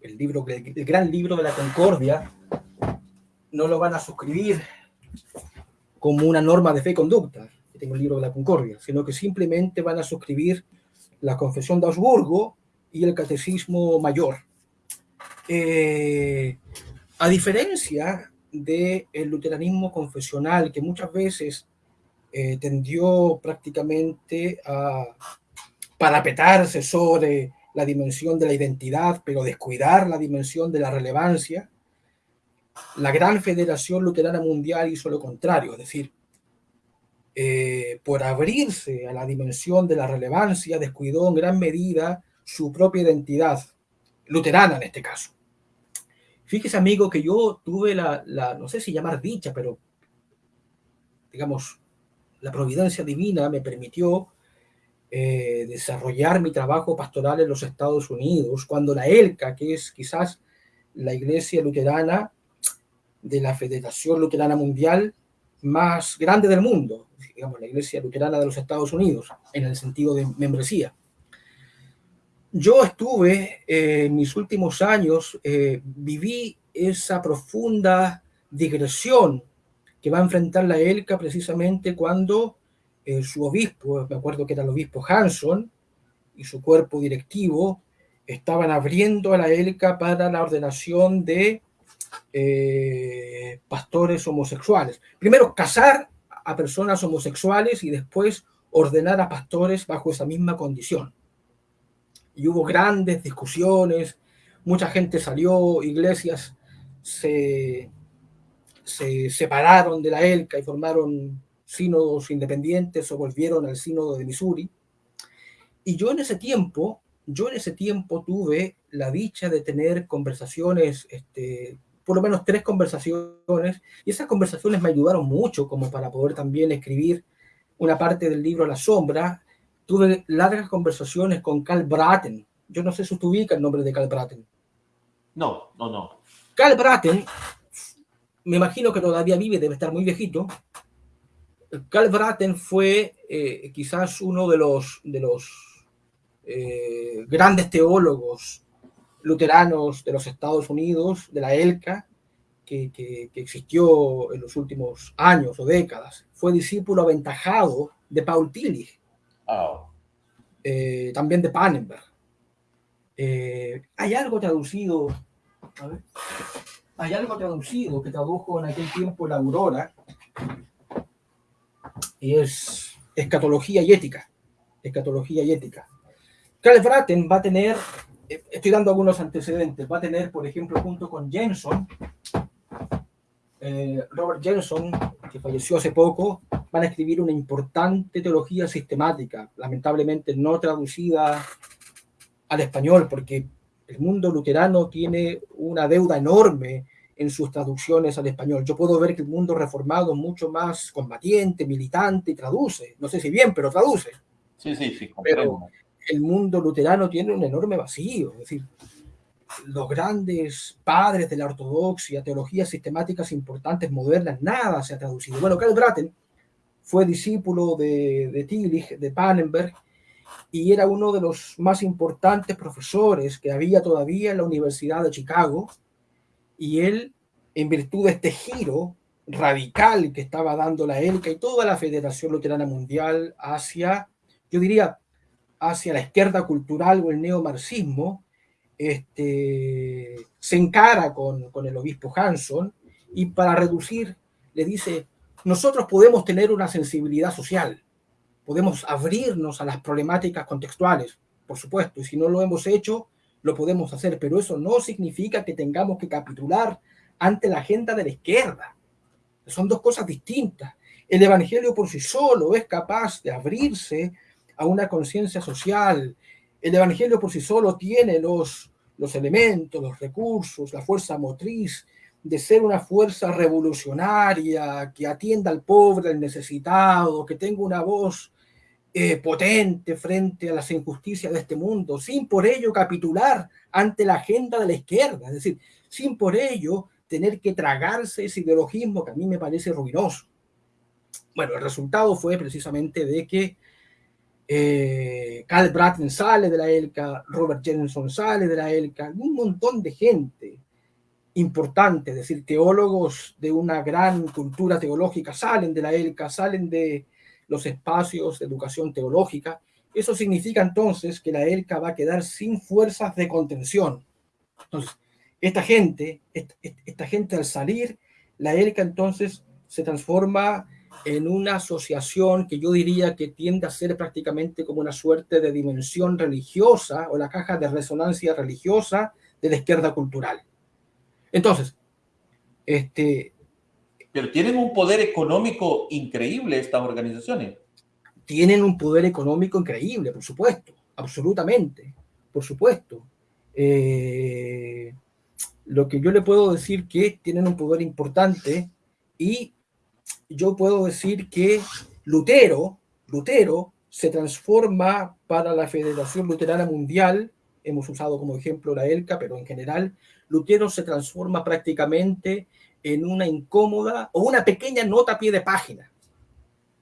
el, libro, el gran libro de la Concordia no lo van a suscribir como una norma de fe y conducta, el libro de la Concordia, sino que simplemente van a suscribir la Confesión de Augsburgo y el Catecismo Mayor. Eh, a diferencia del luteranismo confesional, que muchas veces eh, tendió prácticamente a parapetarse sobre la dimensión de la identidad, pero descuidar la dimensión de la relevancia, la Gran Federación Luterana Mundial hizo lo contrario, es decir, eh, por abrirse a la dimensión de la relevancia, descuidó en gran medida su propia identidad, luterana en este caso. Fíjese, amigo, que yo tuve la, no sé si llamar dicha, pero digamos, la providencia divina me permitió eh, desarrollar mi trabajo pastoral en los Estados Unidos, cuando la ELCA, que es quizás la iglesia luterana de la Federación Luterana Mundial más grande del mundo, digamos, la Iglesia Luterana de los Estados Unidos, en el sentido de membresía. Yo estuve eh, en mis últimos años, eh, viví esa profunda digresión que va a enfrentar la ELCA precisamente cuando eh, su obispo, me acuerdo que era el obispo Hanson, y su cuerpo directivo estaban abriendo a la ELCA para la ordenación de eh, pastores homosexuales. Primero, casar a personas homosexuales y después ordenar a pastores bajo esa misma condición. Y hubo grandes discusiones, mucha gente salió, iglesias se, se separaron de la ELCA y formaron sínodos independientes o volvieron al sínodo de Missouri. Y yo en ese tiempo, yo en ese tiempo tuve la dicha de tener conversaciones este, por lo menos tres conversaciones y esas conversaciones me ayudaron mucho como para poder también escribir una parte del libro La Sombra. Tuve largas conversaciones con Carl Braten. Yo no sé si usted ubica el nombre de Carl Braten. No, no, no. Carl Braten, me imagino que todavía vive, debe estar muy viejito. Carl Braten fue eh, quizás uno de los, de los eh, grandes teólogos luteranos de los Estados Unidos, de la ELCA, que, que, existió en los últimos años o décadas. Fue discípulo aventajado de Paul Tillich, oh. eh, también de Pannenberg. Eh, hay algo traducido, hay algo traducido que tradujo en aquel tiempo la Aurora, y es escatología y ética. Escatología y ética. Karl Braten va a tener estoy dando algunos antecedentes. Va a tener, por ejemplo, junto con Jenson, eh, Robert Jenson, que falleció hace poco, van a escribir una importante teología sistemática, lamentablemente no traducida al español, porque el mundo luterano tiene una deuda enorme en sus traducciones al español. Yo puedo ver que el mundo reformado es mucho más combatiente, militante y traduce. No sé si bien, pero traduce. Sí, sí, sí. Pero, el mundo luterano tiene un enorme vacío. Es decir, los grandes padres de la ortodoxia, teologías sistemáticas importantes, modernas, nada se ha traducido. Bueno, Karl Braten fue discípulo de, de Tillich, de Pannenberg, y era uno de los más importantes profesores que había todavía en la Universidad de Chicago, y él, en virtud de este giro radical que estaba dando la ELCA y toda la Federación Luterana Mundial hacia, yo diría, hacia la izquierda cultural o el neomarxismo, este, se encara con, con el obispo Hanson y para reducir le dice, nosotros podemos tener una sensibilidad social, podemos abrirnos a las problemáticas contextuales, por supuesto, y si no lo hemos hecho, lo podemos hacer, pero eso no significa que tengamos que capitular ante la agenda de la izquierda. Son dos cosas distintas. El Evangelio por sí solo es capaz de abrirse a una conciencia social. El Evangelio por sí solo tiene los, los elementos, los recursos, la fuerza motriz de ser una fuerza revolucionaria que atienda al pobre, al necesitado, que tenga una voz eh, potente frente a las injusticias de este mundo, sin por ello capitular ante la agenda de la izquierda, es decir, sin por ello tener que tragarse ese ideologismo que a mí me parece ruinoso. Bueno, el resultado fue precisamente de que eh, Bratton sale de la ELCA, Robert Jensen sale de la ELCA, un montón de gente importante, es decir, teólogos de una gran cultura teológica salen de la ELCA, salen de los espacios de educación teológica. Eso significa entonces que la ELCA va a quedar sin fuerzas de contención. Entonces, esta gente, esta, gente al salir, la ELCA entonces se transforma en una asociación que yo diría que tiende a ser prácticamente como una suerte de dimensión religiosa o la caja de resonancia religiosa de la izquierda cultural. Entonces, este... Pero tienen un poder económico increíble estas organizaciones. Tienen un poder económico increíble, por supuesto, absolutamente, por supuesto. Eh, lo que yo le puedo decir que tienen un poder importante y yo puedo decir que Lutero, Lutero se transforma para la Federación Luterana Mundial, hemos usado como ejemplo la ELCA, pero en general, Lutero se transforma prácticamente en una incómoda o una pequeña nota a pie de página.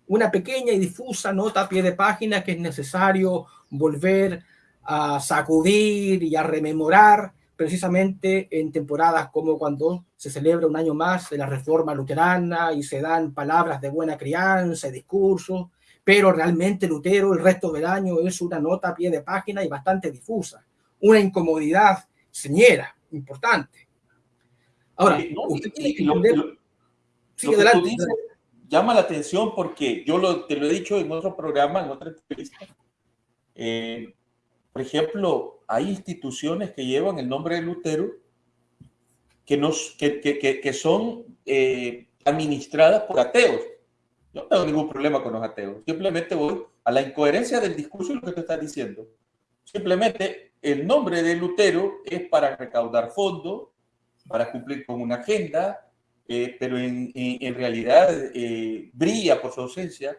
Una pequeña y difusa nota a pie de página que es necesario volver a sacudir y a rememorar precisamente en temporadas como cuando se celebra un año más de la reforma luterana y se dan palabras de buena crianza y discursos, pero realmente Lutero el resto del año es una nota a pie de página y bastante difusa, una incomodidad señera, importante. Ahora, usted tiene que entender... adelante. llama la atención porque yo lo, te lo he dicho en otro programa, en otra entrevista. Eh, por ejemplo, hay instituciones que llevan el nombre de Lutero que, nos, que, que, que son eh, administradas por ateos. Yo no tengo ningún problema con los ateos. Simplemente voy a la incoherencia del discurso y lo que te estás diciendo. Simplemente el nombre de Lutero es para recaudar fondos, para cumplir con una agenda, eh, pero en, en, realidad eh, brilla por su ausencia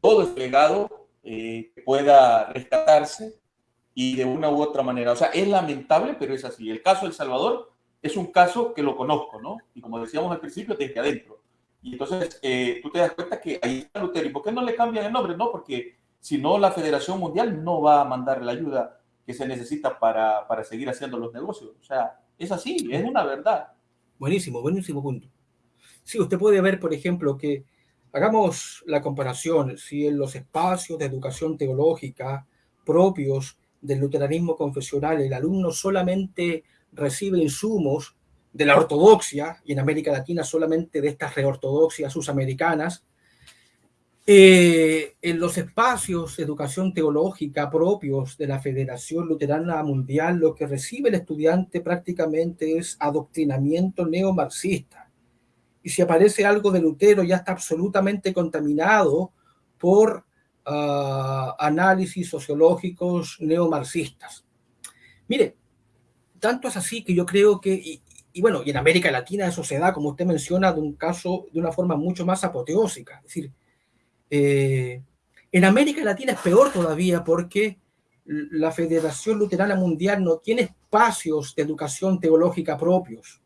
todo el legado que pueda rescatarse y de una u otra manera. O sea, es lamentable, pero es así. El caso de El Salvador es un caso que lo conozco, ¿no? Y como decíamos al principio, desde adentro. Y entonces eh, tú te das cuenta que ahí está Lutero. ¿Y por qué no le cambian el nombre? No, porque si no, la Federación Mundial no va a mandar la ayuda que se necesita para, para seguir haciendo los negocios. O sea, es así, es una verdad. Buenísimo, buenísimo punto. Sí, usted puede ver, por ejemplo, que hagamos la comparación, si en los espacios de educación teológica propios del luteranismo confesional, el alumno solamente recibe insumos de la ortodoxia, y en América Latina solamente de estas reortodoxias susamericanas, eh, en los espacios de educación teológica propios de la Federación Luterana Mundial, lo que recibe el estudiante prácticamente es adoctrinamiento neomarxista. Y si aparece algo de Lutero, ya está absolutamente contaminado por análisis sociológicos neomarxistas. Mire, tanto es así que yo creo que, y, bueno, y en América Latina eso se da, como usted menciona, de un caso de una forma mucho más apoteósica. Es decir, eh, en América Latina es peor todavía porque la Federación Luterana Mundial no tiene espacios de educación teológica propios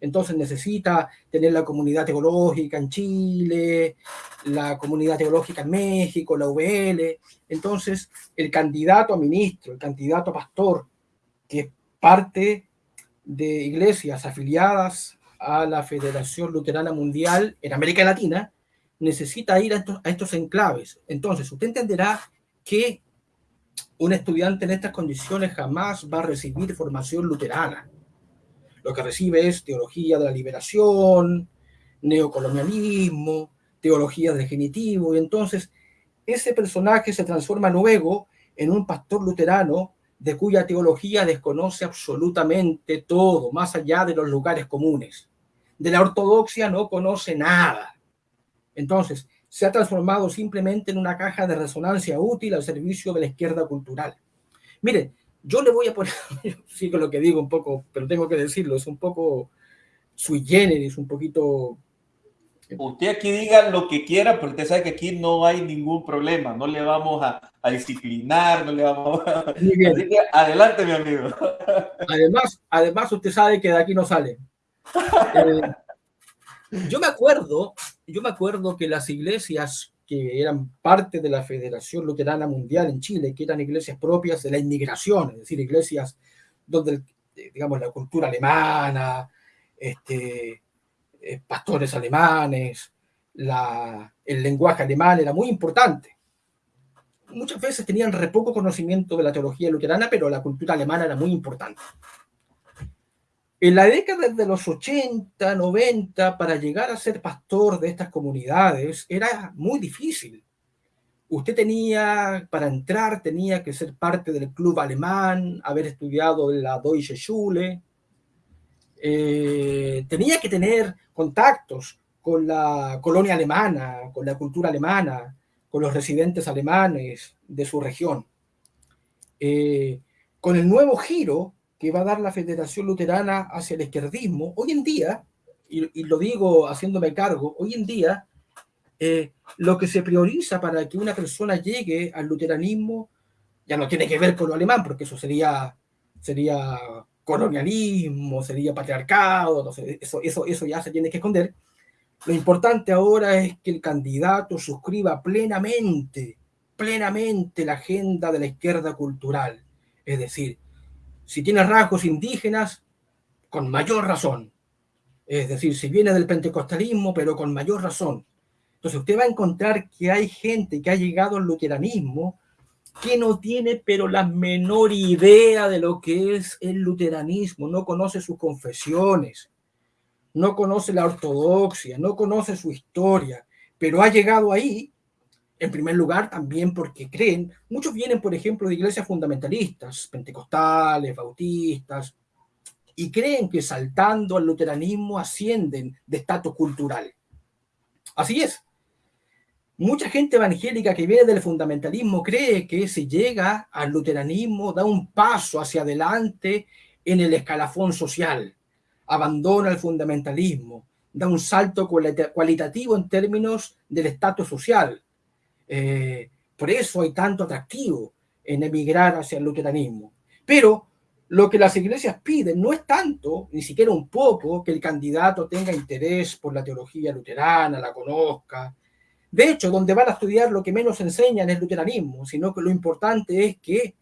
entonces necesita tener la comunidad teológica en Chile, la comunidad teológica en México, la UBL. Entonces, el candidato a ministro, el candidato a pastor, que es parte de iglesias afiliadas a la Federación Luterana Mundial en América Latina, necesita ir a estos, enclaves. Entonces, usted entenderá que un estudiante en estas condiciones jamás va a recibir formación luterana lo que recibe es teología de la liberación, neocolonialismo, teología del genitivo, y entonces ese personaje se transforma luego en un pastor luterano de cuya teología desconoce absolutamente todo, más allá de los lugares comunes. De la ortodoxia no conoce nada. Entonces, se ha transformado simplemente en una caja de resonancia útil al servicio de la izquierda cultural. Miren, yo le voy a poner, sigo lo que digo un poco, pero tengo que decirlo, es un poco sui generis, un poquito... Usted aquí diga lo que quiera, pero usted sabe que aquí no hay ningún problema, no le vamos a, a disciplinar, no le vamos a... Así que adelante, mi amigo. Además, además, usted sabe que de aquí no sale. Eh, yo me acuerdo, yo me acuerdo que las iglesias que eran parte de la Federación Luterana Mundial en Chile, que eran iglesias propias de la inmigración, es decir, iglesias donde, digamos, la cultura alemana, este, eh, pastores alemanes, la, el lenguaje alemán era muy importante. Muchas veces tenían re poco conocimiento de la teología luterana, pero la cultura alemana era muy importante. En la década de los 80, 90, para llegar a ser pastor de estas comunidades era muy difícil. Usted tenía, para entrar, tenía que ser parte del club alemán, haber estudiado en la Deutsche Schule, eh, tenía que tener contactos con la colonia alemana, con la cultura alemana, con los residentes alemanes de su región. Eh, con el nuevo giro que va a dar la Federación Luterana hacia el izquierdismo, hoy en día, y, lo digo haciéndome cargo, hoy en día eh, lo que se prioriza para que una persona llegue al luteranismo ya no tiene que ver con lo alemán, porque eso sería, sería colonialismo, sería patriarcado, eso, eso, eso ya se tiene que esconder. Lo importante ahora es que el candidato suscriba plenamente, plenamente la agenda de la izquierda cultural. Es decir, si tiene rasgos indígenas, con mayor razón. Es decir, si viene del pentecostalismo, pero con mayor razón. Entonces usted va a encontrar que hay gente que ha llegado al luteranismo que no tiene pero la menor idea de lo que es el luteranismo, no conoce sus confesiones, no conoce la ortodoxia, no conoce su historia, pero ha llegado ahí en primer lugar, también porque creen, muchos vienen, por ejemplo, de iglesias fundamentalistas, pentecostales, bautistas, y creen que saltando al luteranismo ascienden de estatus cultural. Así es. Mucha gente evangélica que viene del fundamentalismo cree que si llega al luteranismo da un paso hacia adelante en el escalafón social, abandona el fundamentalismo, da un salto cualitativo en términos del estatus social, eh, por eso hay tanto atractivo en emigrar hacia el luteranismo. Pero lo que las iglesias piden no es tanto, ni siquiera un poco, que el candidato tenga interés por la teología luterana, la conozca. De hecho, donde van a estudiar lo que menos enseñan es el luteranismo, sino que lo importante es que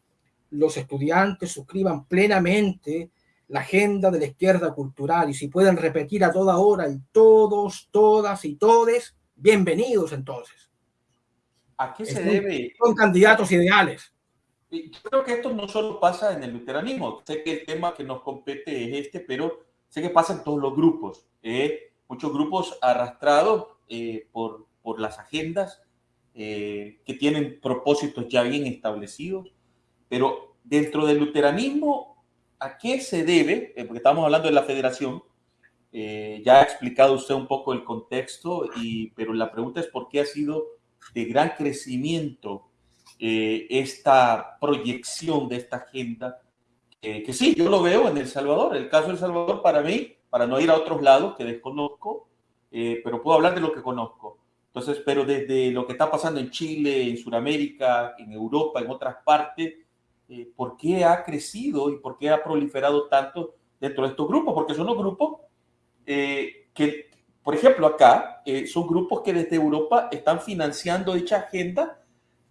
los estudiantes suscriban plenamente la agenda de la izquierda cultural y si pueden repetir a toda hora y todos, todas y todes, bienvenidos entonces. ¿A qué se debe? Son candidatos ideales. Yo creo que esto no solo pasa en el luteranismo. Sé que el tema que nos compete es este, pero sé que pasa en todos los grupos. ¿eh? muchos grupos arrastrados eh, por, por las agendas eh, que tienen propósitos ya bien establecidos. Pero dentro del luteranismo, ¿a qué se debe? porque estamos hablando de la federación. ya ha explicado usted un poco el contexto, y, pero la pregunta es por qué ha sido de gran crecimiento eh, esta proyección de esta agenda, que sí, yo lo veo en El Salvador. El caso de Salvador para mí, para no ir a otros lados que desconozco, eh, pero puedo hablar de lo que conozco. Entonces, pero desde lo que está pasando en Chile, en Sudamérica, en Europa, en otras partes, eh, ¿por qué ha crecido y por qué ha proliferado tanto dentro de estos grupos? Porque son los grupos que por ejemplo, acá eh, son grupos que desde Europa están financiando dicha agenda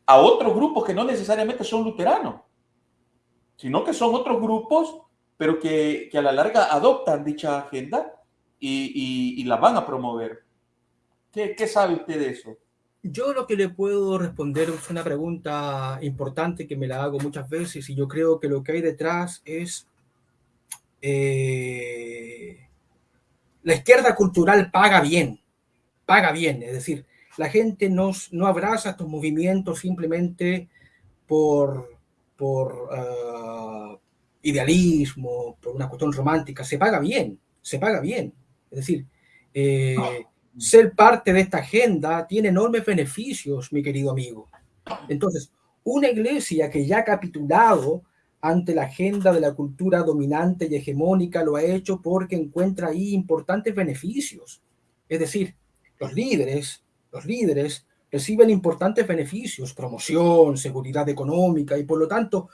a otros grupos que no necesariamente son luteranos, sino que son otros grupos, pero que, a la larga adoptan dicha agenda y, la van a promover. ¿Qué, ¿Qué, sabe usted de eso? Yo lo que le puedo responder es una pregunta importante que me la hago muchas veces y yo creo que lo que hay detrás es... Eh, la izquierda cultural paga bien, paga bien, es decir, la gente no, no abraza estos movimientos simplemente por, por ah, idealismo, por una cuestión romántica, se paga bien, se paga bien. Es decir, eh, ser parte de esta agenda tiene enormes beneficios, mi querido amigo. Entonces, una iglesia que ya ha capitulado ante la agenda de la cultura dominante y hegemónica, lo ha hecho porque encuentra ahí importantes beneficios. Es decir, los líderes, los líderes reciben importantes beneficios, promoción, seguridad económica y por lo tanto,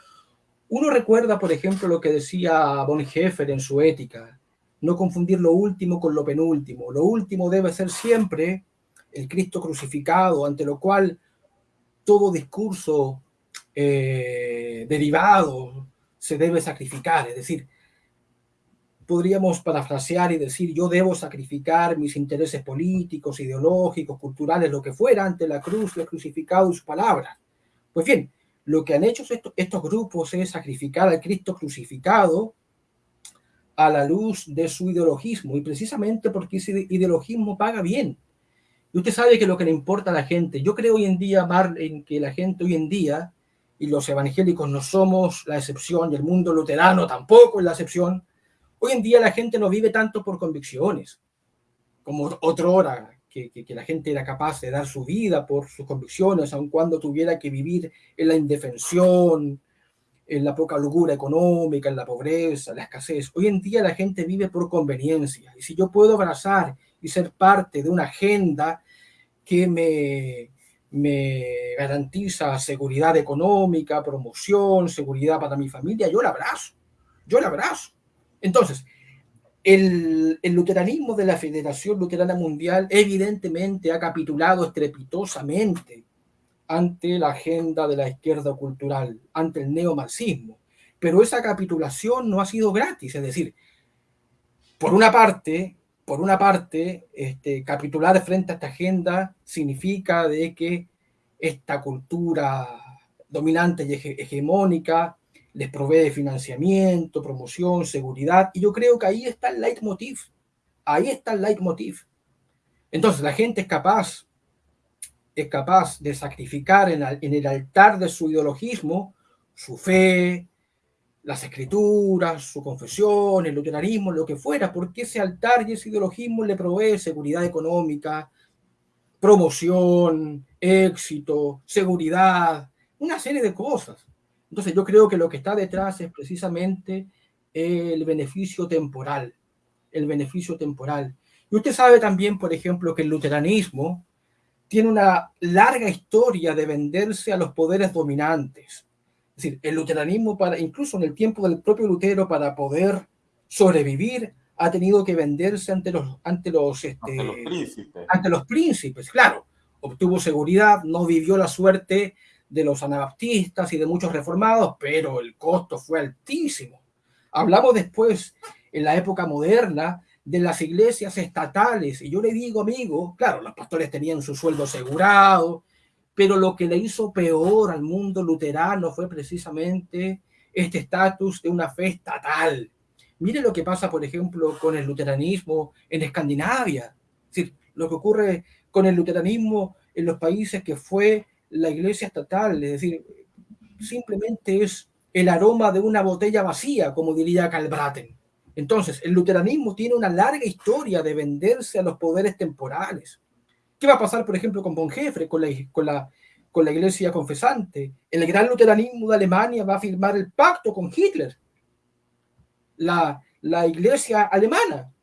uno recuerda, por ejemplo, lo que decía Bonhoeffer en su ética, no confundir lo último con lo penúltimo. Lo último debe ser siempre el Cristo crucificado, ante lo cual todo discurso eh, derivado se debe sacrificar. Es decir, podríamos parafrasear y decir, yo debo sacrificar mis intereses políticos, ideológicos, culturales, lo que fuera, ante la cruz, el crucificado y su palabra. Pues bien, lo que han hecho estos, estos grupos es sacrificar al Cristo crucificado a la luz de su ideologismo, y precisamente porque ese ideologismo paga bien. Y usted sabe que lo que le importa a la gente, yo creo hoy en día, Mar, en que la gente hoy en día, y los evangélicos no somos la excepción, y el mundo luterano tampoco es la excepción, hoy en día la gente no vive tanto por convicciones, como otro hora, que, que, que, la gente era capaz de dar su vida por sus convicciones, aun cuando tuviera que vivir en la indefensión, en la poca locura económica, en la pobreza, la escasez. Hoy en día la gente vive por conveniencia. Y si yo puedo abrazar y ser parte de una agenda que me, me garantiza seguridad económica, promoción, seguridad para mi familia, yo la abrazo. Yo la abrazo. Entonces, el, el, luteranismo de la Federación Luterana Mundial evidentemente ha capitulado estrepitosamente ante la agenda de la izquierda cultural, ante el neomarxismo. Pero esa capitulación no ha sido gratis, es decir, por una parte, por una parte, este, capitular frente a esta agenda significa de que esta cultura dominante y hegemónica les provee financiamiento, promoción, seguridad, y yo creo que ahí está el leitmotiv, ahí está el leitmotiv. Entonces la gente es capaz es capaz de sacrificar en, en el altar de su ideologismo su fe, las escrituras, su confesión, el luteranismo, lo que fuera, porque ese altar y ese ideologismo le provee seguridad económica, promoción, éxito, seguridad, una serie de cosas. Entonces yo creo que lo que está detrás es precisamente el beneficio temporal, el beneficio temporal. Y usted sabe también, por ejemplo, que el luteranismo, tiene una larga historia de venderse a los poderes dominantes. Es decir, el luteranismo, para, incluso en el tiempo del propio Lutero, para poder sobrevivir, ha tenido que venderse ante los, ante los, este, ante los, príncipes. ante los príncipes. Claro, obtuvo seguridad, no vivió la suerte de los anabaptistas y de muchos reformados, pero el costo fue altísimo. Hablamos después, en la época moderna, de las iglesias estatales. Y yo le digo, amigo, claro, los pastores tenían su sueldo asegurado, pero lo que le hizo peor al mundo luterano fue precisamente este estatus de una fe estatal. Mire lo que pasa, por ejemplo, con el luteranismo en Escandinavia. Es decir, lo que ocurre con el luteranismo en los países que fue la iglesia estatal. Es decir, simplemente es el aroma de una botella vacía, como diría Calbraten. Entonces, el luteranismo tiene una larga historia de venderse a los poderes temporales. ¿Qué va a pasar, por ejemplo, con Bonhoeffer, con la, con la, con la iglesia confesante? El gran luteranismo de Alemania va a firmar el pacto con Hitler. La, la iglesia alemana,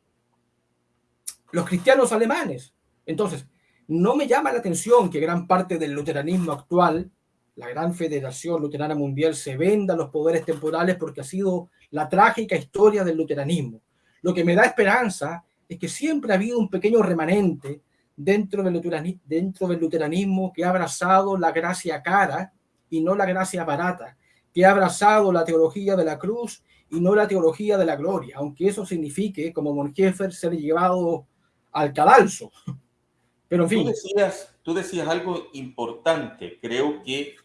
los cristianos alemanes. Entonces, no me llama la atención que gran parte del luteranismo actual, la gran federación luterana mundial, se venda a los poderes temporales porque ha sido la trágica historia del luteranismo. Lo que me da esperanza es que siempre ha habido un pequeño remanente dentro del, luteranismo, dentro del luteranismo que ha abrazado la gracia cara y no la gracia barata, que ha abrazado la teología de la cruz y no la teología de la gloria, aunque eso signifique, como Bonhoeffer, ser llevado al cadalso. Pero en fin. Tú decías, tú decías algo importante. Creo que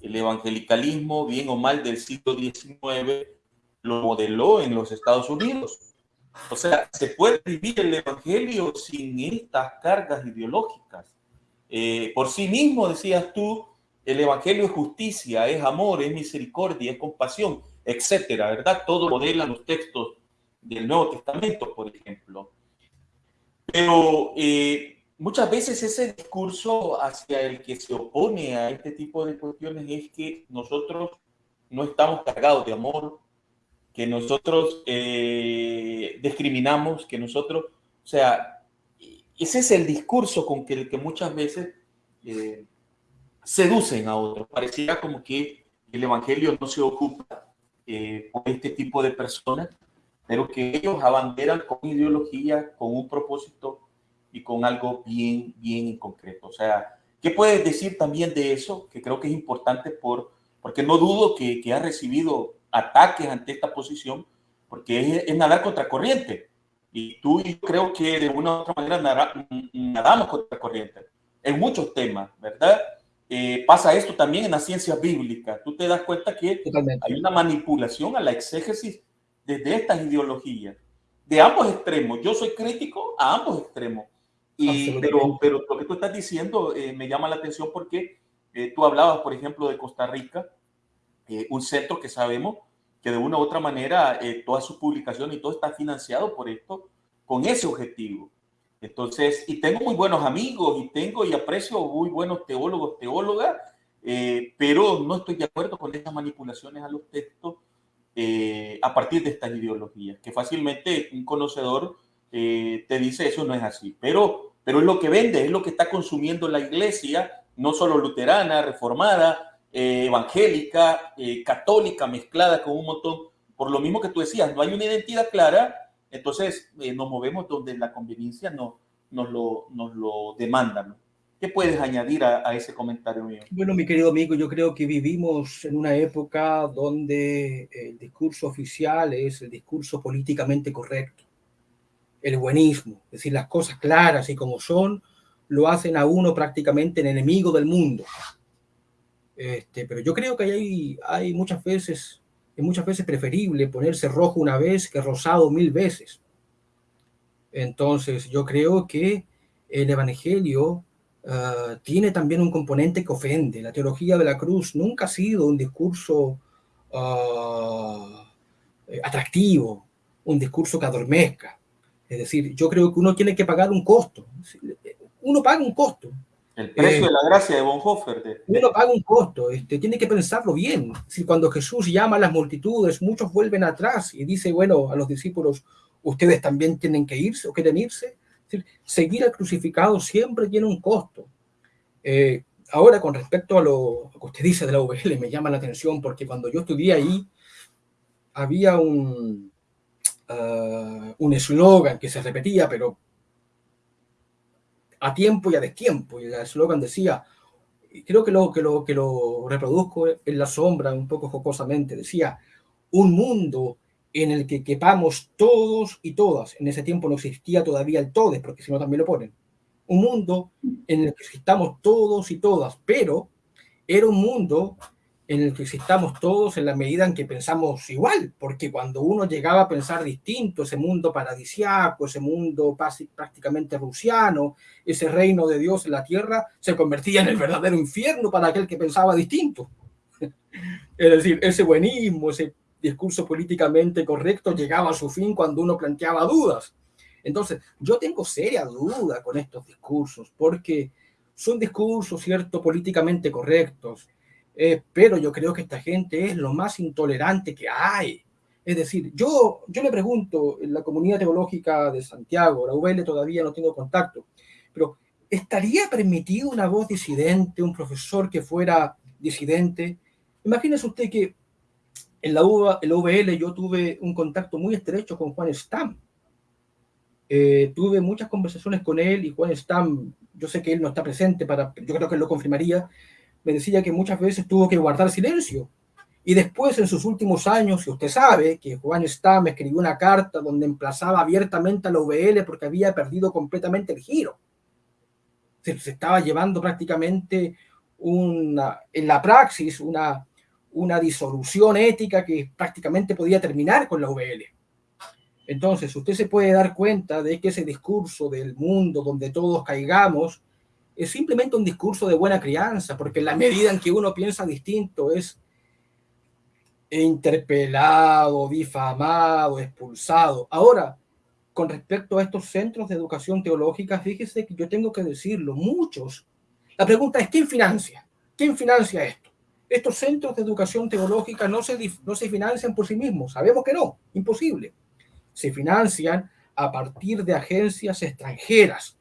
el evangelicalismo, bien o mal del siglo XIX, lo modeló en los Estados Unidos. O sea, se puede vivir el Evangelio sin estas cargas ideológicas. Eh, por sí mismo, decías tú, el Evangelio es justicia, es amor, es misericordia, es compasión, etcétera, ¿verdad? Todo modela los textos del Nuevo Testamento, por ejemplo. Pero eh, muchas veces ese discurso hacia el que se opone a este tipo de cuestiones es que nosotros no estamos cargados de amor, que nosotros eh, discriminamos, que nosotros, o sea, ese es el discurso con que, que muchas veces eh, seducen a otros. Parecía como que el Evangelio no se ocupa eh, con este tipo de personas, pero que ellos abanderan con ideología, con un propósito y con algo bien, bien en concreto. O sea, ¿qué puedes decir también de eso? Que creo que es importante por, porque no dudo que, que recibido ataques ante esta posición, porque es, es nadar contra corriente. Y tú y yo creo que de una u otra manera nadamos contra corriente en muchos temas, ¿verdad? Eh, pasa esto también en la ciencia bíblica. Tú te das cuenta que hay una manipulación a la exégesis desde estas ideologías, de ambos extremos. Yo soy crítico a ambos extremos. Y, pero, pero lo que tú estás diciendo eh, me llama la atención porque eh, tú hablabas, por ejemplo, de Costa Rica, un centro que sabemos que de una u otra manera toda su publicación y todo está financiado por esto, con ese objetivo. Entonces, y tengo muy buenos amigos y tengo y aprecio muy buenos teólogos, teólogas, eh, pero no estoy de acuerdo con estas manipulaciones a los textos eh, a partir de estas ideologías, que fácilmente un conocedor eh, te dice eso no es así, pero, pero es lo que vende, es lo que está consumiendo la iglesia, no solo luterana, reformada, evangélica, católica, mezclada con un montón, por lo mismo que tú decías, no hay una identidad clara entonces eh, nos movemos donde la conveniencia no, nos, lo, nos lo demanda. ¿Qué puedes añadir a, ese comentario mío? Bueno, mi querido amigo, yo creo que vivimos en una época donde el discurso oficial es el discurso políticamente correcto, el buenismo, es decir, las cosas claras y como son, lo hacen a uno prácticamente el enemigo del mundo. Este, pero yo creo que hay, hay muchas veces es muchas veces preferible ponerse rojo una vez que rosado mil veces. Entonces, yo creo que el Evangelio ah, tiene también un componente que ofende. La teología de la cruz nunca ha sido un discurso ah, atractivo, un discurso que adormezca. Es decir, yo creo que uno tiene que pagar un costo. Uno paga un costo. El precio de la gracia de Bonhoeffer. Uno paga un costo, este, tiene que pensarlo bien. Si cuando Jesús llama a las multitudes, muchos vuelven atrás y dice, bueno, a los discípulos, ustedes también tienen que irse o quieren irse. seguir al crucificado siempre tiene un costo. Eh, ahora, con respecto a lo que usted dice de la UBL, me llama la atención porque cuando yo estudié ahí, había un ah, un eslogan que se repetía, pero a tiempo y a destiempo. Y el eslogan decía, creo que lo, que, lo, que lo reproduzco en la sombra un poco jocosamente, decía, un mundo en el que quepamos todos y todas. En ese tiempo no existía todavía el todes, porque si no también lo ponen. Un mundo en el que estamos todos y todas, pero era un mundo en el que existamos todos en la medida en que pensamos igual, porque cuando uno llegaba a pensar distinto, ese mundo paradisiaco, ese mundo prácticamente rusiano, ese reino de Dios en la tierra, se convertía en el verdadero infierno para aquel que pensaba distinto. Es decir, ese buenismo, ese discurso políticamente correcto llegaba a su fin cuando uno planteaba dudas. Entonces, yo tengo seria duda con estos discursos, porque son discursos, ¿cierto?, políticamente correctos, eh, pero yo creo que esta gente es lo más intolerante que hay. Es decir, yo, yo le pregunto, en la comunidad teológica de Santiago, la UL todavía no tengo contacto, pero ¿estaría permitido una voz disidente, un profesor que fuera disidente? Imagínese usted que en la, en la UVL yo tuve un contacto muy estrecho con Juan Stam. Eh, tuve muchas conversaciones con él y Juan Stam, yo sé que él no está presente, para, yo creo que él lo confirmaría, me decía que muchas veces tuvo que guardar silencio. Y después, en sus últimos años, y usted sabe que Juan Stam escribió una carta donde emplazaba abiertamente a la UBL porque había perdido completamente el giro. Se, estaba llevando prácticamente una, en la praxis una, una disolución ética que prácticamente podía terminar con la UBL. Entonces, usted se puede dar cuenta de que ese discurso del mundo donde todos caigamos es simplemente un discurso de buena crianza, porque la medida en que uno piensa distinto es interpelado, difamado, expulsado. Ahora, con respecto a estos centros de educación teológica, fíjese que yo tengo que decirlo, muchos. La pregunta es, ¿quién financia? ¿Quién financia esto? estos centros de educación teológica no se, no se financian por sí mismos. Sabemos que no, imposible. Se financian a partir de agencias extranjeras.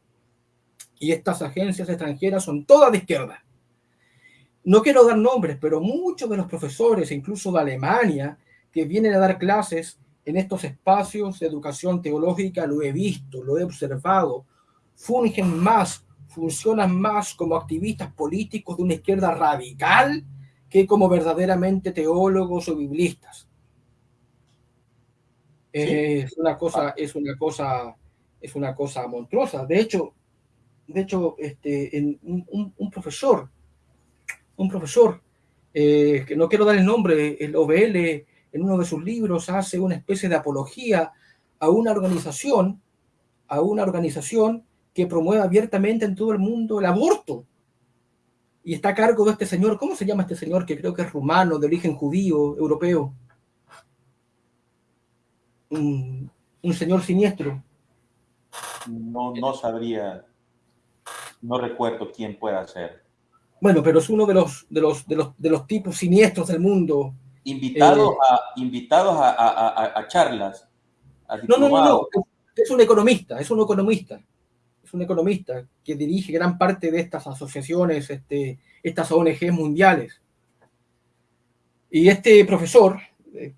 Y estas agencias extranjeras son todas de izquierda. No quiero dar nombres, pero muchos de los profesores, incluso de Alemania, que vienen a dar clases en estos espacios de educación teológica, lo he visto, lo he observado, fungen más, funcionan más como activistas políticos de una izquierda radical que como verdaderamente teólogos o biblistas. Es una cosa, es una cosa, es una cosa monstruosa. De hecho, de hecho, este, un, profesor, un profesor, eh, que no quiero dar el nombre, el OBL, en uno de sus libros hace una especie de apología a una organización, a una organización que promueve abiertamente en todo el mundo el aborto y está a cargo de este señor, ¿cómo se llama este señor? Que creo que es rumano, de origen judío, europeo. Un, señor siniestro. No, no sabría, no recuerdo quién pueda ser. Bueno, pero es uno de los, de los, de los, de los tipos siniestros del mundo. Invitados, eh, a, invitados a, a, a charlas. no, no, no, no, es un economista, es un economista un economista que dirige gran parte de estas asociaciones, este, estas ONG mundiales. Y este profesor... Eh,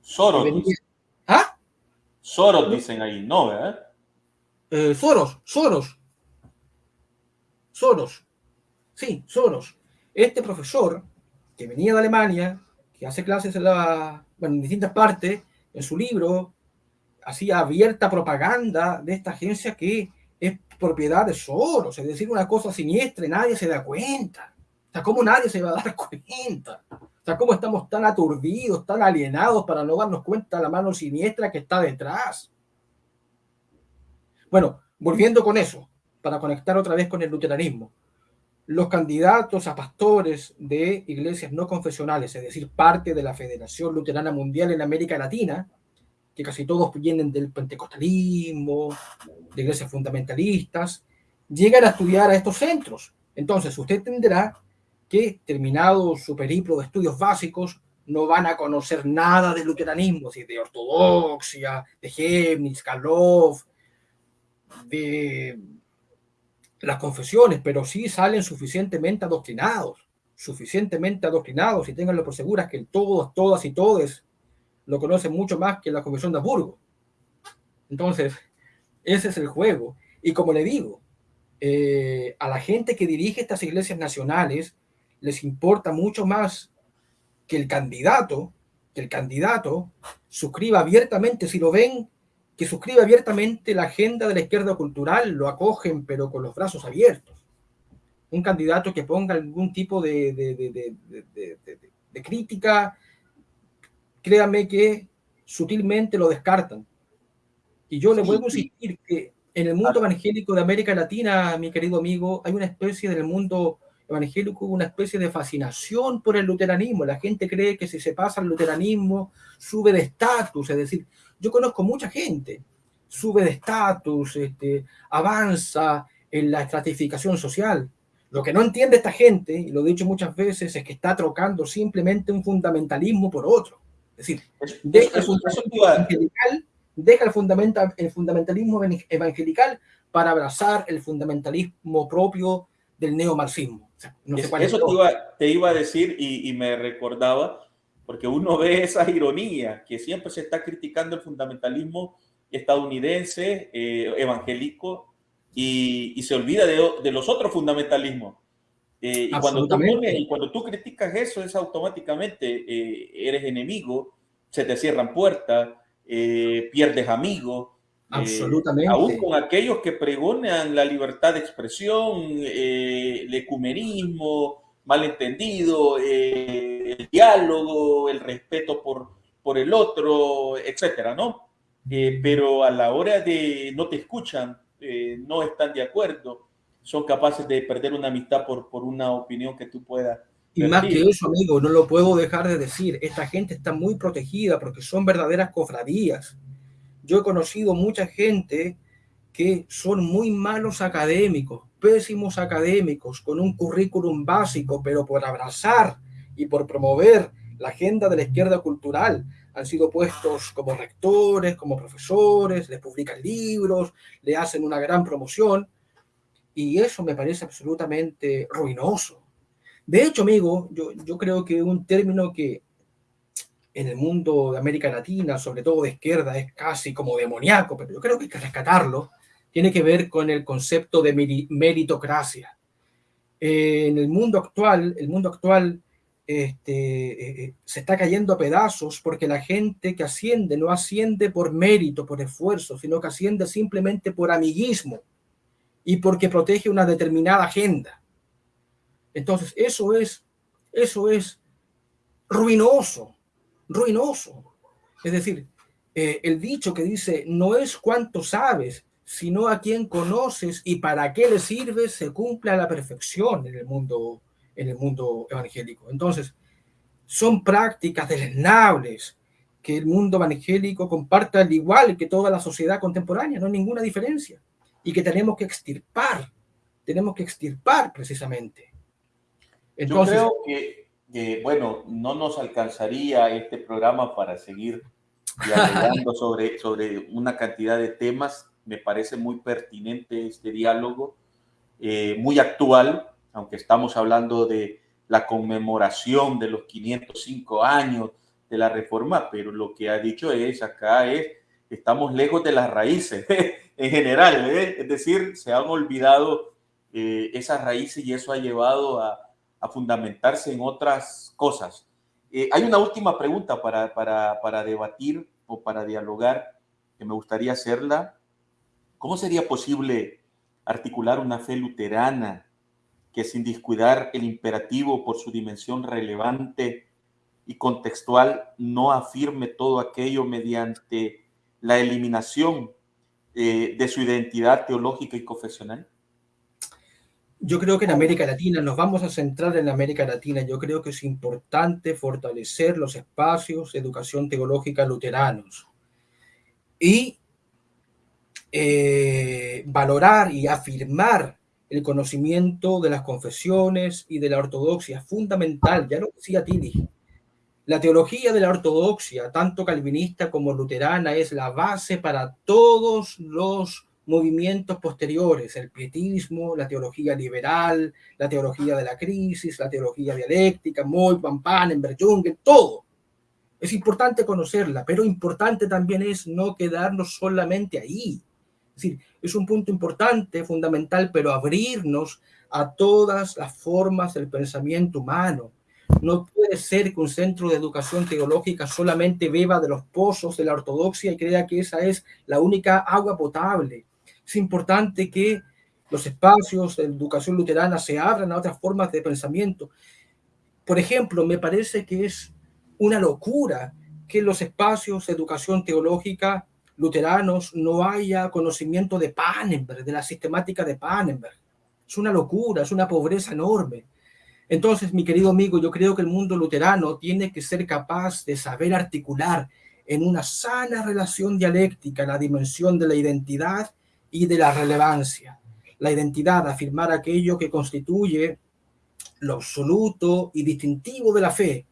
Soros. ¿Ah? Soros dicen ahí, ¿no? ¿verdad? Eh, Soros, Soros. Soros. Sí, Soros. Este profesor que venía de Alemania, que hace clases en, la, en distintas partes, en su libro, hacía abierta propaganda de esta agencia que es propiedad de Soros, es decir, una cosa siniestra y nadie se da cuenta. O sea, ¿cómo nadie se va a dar cuenta? O sea, ¿cómo estamos tan aturdidos, tan alienados para no darnos cuenta de la mano siniestra que está detrás? Bueno, volviendo con eso, para conectar otra vez con el luteranismo, los candidatos a pastores de iglesias no confesionales, es decir, parte de la Federación Luterana Mundial en América Latina, que casi todos vienen del pentecostalismo, de iglesias fundamentalistas, llegan a estudiar a estos centros. Entonces, usted entenderá que, terminado su periplo de estudios básicos, no van a conocer nada del luteranismo, de ortodoxia, de Chemnitz, Karlov, de las confesiones, pero sí salen suficientemente adoctrinados, suficientemente adoctrinados y tenganlo por seguras que todos, todas y todos lo conocen mucho más que la Convención de Hamburgo. Entonces, ese es el juego. Y como le digo, eh, a la gente que dirige estas iglesias nacionales les importa mucho más que el candidato, que el candidato suscriba abiertamente, si lo ven, que suscriba abiertamente la agenda de la izquierda cultural, lo acogen, pero con los brazos abiertos. Un candidato que ponga algún tipo de, de crítica créame que sutilmente lo descartan. Y yo le vuelvo a insistir que en el mundo evangélico de América Latina, mi querido amigo, hay una especie del mundo evangélico, una especie de fascinación por el luteranismo. La gente cree que si se pasa al luteranismo, sube de estatus. Es decir, yo conozco mucha gente, sube de estatus, este, avanza en la estratificación social. Lo que no entiende esta gente, y lo he dicho muchas veces, es que está trocando simplemente un fundamentalismo por otro. Es decir, deja, el, fundamentalismo evangelical para abrazar el fundamentalismo propio del neomarxismo. Eso te iba, a decir y, me recordaba, porque uno ve esa ironía que siempre se está criticando el fundamentalismo estadounidense, eh, evangélico, y, se olvida de, los otros fundamentalismos. Eh, y, cuando tú y cuando tú criticas eso, es automáticamente eh, eres enemigo, se te cierran puertas, eh, pierdes amigos. Absolutamente. aún con aquellos que pregonan la libertad de expresión, el ecumenismo, malentendido, el diálogo, el respeto por, por el otro, etcétera, ¿no? pero a la hora de no te escuchan, no están de acuerdo, son capaces de perder una amistad por, por una opinión que tú puedas. Y más que eso, amigo, no lo puedo dejar de decir, esta gente está muy protegida porque son verdaderas cofradías. Yo he conocido mucha gente que son muy malos académicos, pésimos académicos, con un currículum básico, pero por abrazar y por promover la agenda de la izquierda cultural han sido puestos como rectores, como profesores, les publican libros, le hacen una gran promoción y eso me parece absolutamente ruinoso. De hecho, amigo, yo, yo creo que un término que en el mundo de América Latina, sobre todo de izquierda, es casi como demoníaco, pero yo creo que hay que rescatarlo, tiene que ver con el concepto de meritocracia. en el mundo actual, el mundo actual este, eh, eh, se está cayendo a pedazos porque la gente que asciende no asciende por mérito, por esfuerzo, sino que asciende simplemente por amiguismo y porque protege una determinada agenda. Entonces, eso es, eso es ruinoso, ruinoso. Es decir, eh, el dicho que dice, no es cuánto sabes, sino a quién conoces y para qué le sirves, se cumple a la perfección en el mundo, en el mundo evangélico. Entonces, son prácticas deleznables que el mundo evangélico comparte al igual que toda la sociedad contemporánea, no hay ninguna diferencia, y que tenemos que extirpar, tenemos que extirpar precisamente. Entonces, Yo creo que, bueno, no nos alcanzaría este programa para seguir dialogando sobre, sobre una cantidad de temas me parece muy pertinente este diálogo, eh, muy actual, aunque estamos hablando de la conmemoración de los 505 años de la reforma, pero lo que ha dicho es acá es, estamos lejos de las raíces en general, ¿eh? es decir, se han olvidado eh, esas raíces y eso ha llevado a, fundamentarse en otras cosas. hay una última pregunta para, para, para debatir o para dialogar que me gustaría hacerla ¿Cómo sería posible articular una fe luterana que sin descuidar el imperativo por su dimensión relevante y contextual no afirme todo aquello mediante la eliminación eh, de su identidad teológica y confesional? Yo creo que en América Latina, nos vamos a centrar en América Latina, yo creo que es importante fortalecer los espacios de educación teológica luteranos y eh, valorar y afirmar el conocimiento de las confesiones y de la ortodoxia, fundamental, ya lo decía Tini. La teología de la ortodoxia, tanto calvinista como luterana, es la base para todos los movimientos posteriores, el pietismo, la teología liberal, la teología de la crisis, la teología dialéctica, Moy, Van Panenberg, Jungen, todo. Es importante conocerla, pero importante también es no quedarnos solamente ahí decir, es un punto importante, fundamental, pero abrirnos a todas las formas del pensamiento humano. No puede ser que un centro de educación teológica solamente beba de los pozos de la ortodoxia y crea que esa es la única agua potable. Es importante que los espacios de educación luterana se abran a otras formas de pensamiento. Por ejemplo, me parece que es una locura que los espacios de educación teológica luteranos no haya conocimiento de Pannenberg, de la sistemática de Pannenberg. Es una locura, es una pobreza enorme. Entonces, mi querido amigo, yo creo que el mundo luterano tiene que ser capaz de saber articular en una sana relación dialéctica la dimensión de la identidad y de la relevancia. La identidad, afirmar aquello que constituye lo absoluto y distintivo de la fe.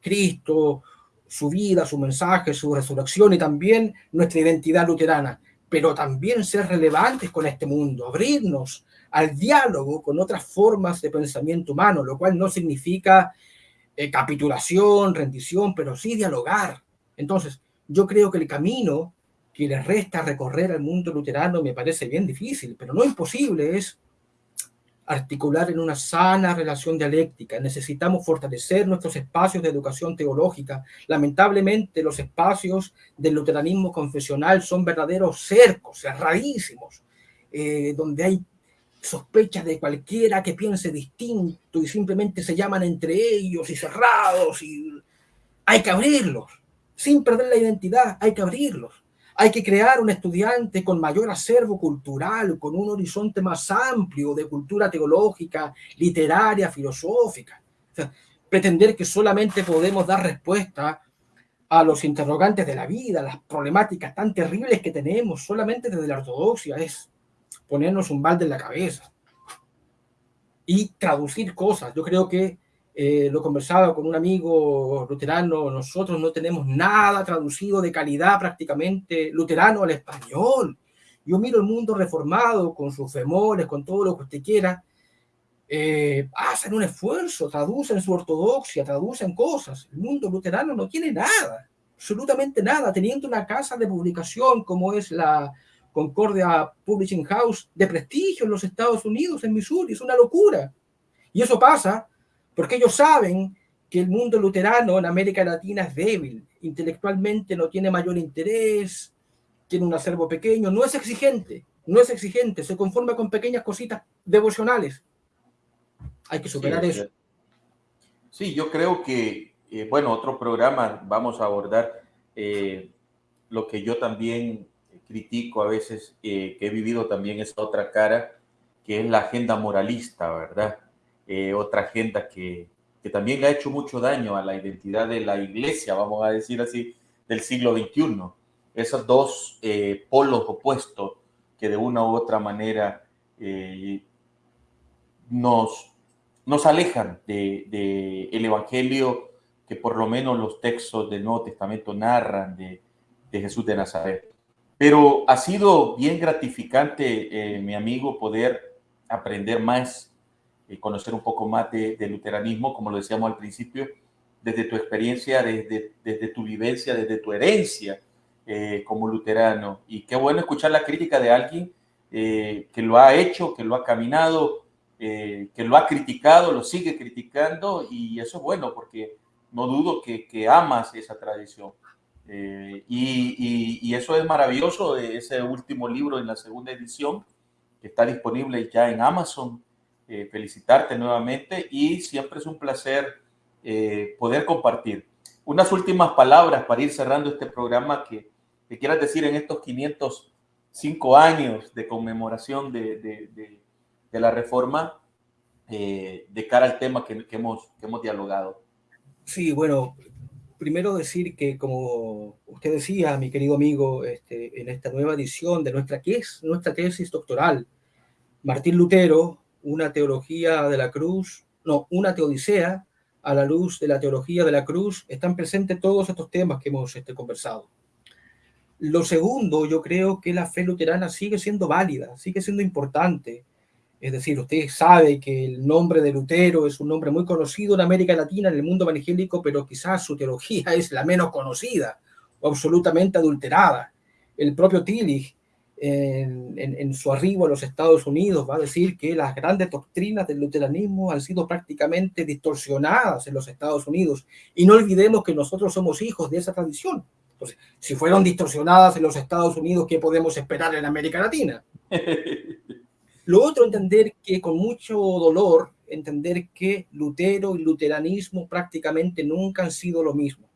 Cristo, su vida, su mensaje, su resurrección y también nuestra identidad luterana, pero también ser relevantes con este mundo, abrirnos al diálogo con otras formas de pensamiento humano, lo cual no significa eh, capitulación, rendición, pero sí dialogar. Entonces, yo creo que el camino que le resta recorrer al mundo luterano me parece bien difícil, pero no imposible, es articular en una sana relación dialéctica. Necesitamos fortalecer nuestros espacios de educación teológica. Lamentablemente, los espacios del luteranismo confesional son verdaderos cercos, cerradísimos, eh, donde hay sospechas de cualquiera que piense distinto y simplemente se llaman entre ellos y cerrados hay que abrirlos, sin perder la identidad, hay que abrirlos. Hay que crear un estudiante con mayor acervo cultural, con un horizonte más amplio de cultura teológica, literaria, filosófica. pretender que solamente podemos dar respuesta a los interrogantes de la vida, las problemáticas tan terribles que tenemos solamente desde la ortodoxia es ponernos un balde en la cabeza y traducir cosas. Yo creo que eh, lo conversaba con un amigo luterano, nosotros no tenemos nada traducido de calidad prácticamente luterano al español. Yo miro el mundo reformado con sus femores, con todo lo que usted quiera, eh, hacen un esfuerzo, traducen su ortodoxia, traducen cosas. El mundo luterano no tiene nada, absolutamente nada, teniendo una casa de publicación como es la Concordia Publishing House de prestigio en los Estados Unidos, en Missouri, es una locura. Y eso pasa porque ellos saben que el mundo luterano en América Latina es débil, intelectualmente no tiene mayor interés, tiene un acervo pequeño, no es exigente, no es exigente, se conforma con pequeñas cositas devocionales. Hay que superar eso. Sí, yo creo que, eh, bueno, otro programa vamos a abordar eh, lo que yo también critico a veces, eh, que he vivido también esa otra cara, que es la agenda moralista, ¿verdad? Eh, otra agenda que, que, también ha hecho mucho daño a la identidad de la iglesia, vamos a decir así, del siglo XXI. Esos dos eh, polos opuestos que de una u otra manera eh, nos, nos alejan del de, el Evangelio que por lo menos los textos del Nuevo Testamento narran de, de Jesús de Nazaret. Pero ha sido bien gratificante, mi amigo, poder aprender más y conocer un poco más de, luteranismo, como lo decíamos al principio, desde tu experiencia, desde, desde tu vivencia, desde tu herencia eh, como luterano. Y qué bueno escuchar la crítica de alguien eh, que lo ha hecho, que lo ha caminado, eh, que lo ha criticado, lo sigue criticando, y eso es bueno porque no dudo que, amas esa tradición. Y, eso es maravilloso, ese último libro en la segunda edición, está disponible ya en Amazon, eh, felicitarte nuevamente y siempre es un placer eh, poder compartir. Unas últimas palabras para ir cerrando este programa que, que quieras decir en estos 505 años de conmemoración de, de, de, la reforma eh, de cara al tema que, que, hemos, que hemos dialogado. Sí, bueno, primero decir que como usted decía, mi querido amigo, este, en esta nueva edición de nuestra, ¿qué es nuestra tesis doctoral? Martín Lutero, una teología de la cruz, no, una teodicea a la luz de la teología de la cruz, están presentes todos estos temas que hemos este, conversado. Lo segundo, yo creo que la fe luterana sigue siendo válida, sigue siendo importante. Es decir, usted sabe que el nombre de Lutero es un nombre muy conocido en América Latina, en el mundo evangélico, pero quizás su teología es la menos conocida o absolutamente adulterada. El propio Tillich en, su arribo a los Estados Unidos va a decir que las grandes doctrinas del luteranismo han sido prácticamente distorsionadas en los Estados Unidos. Y no olvidemos que nosotros somos hijos de esa tradición. Entonces, si fueron distorsionadas en los Estados Unidos, ¿qué podemos esperar en América Latina? Lo otro, entender que con mucho dolor, entender que Lutero y luteranismo prácticamente nunca han sido lo mismo.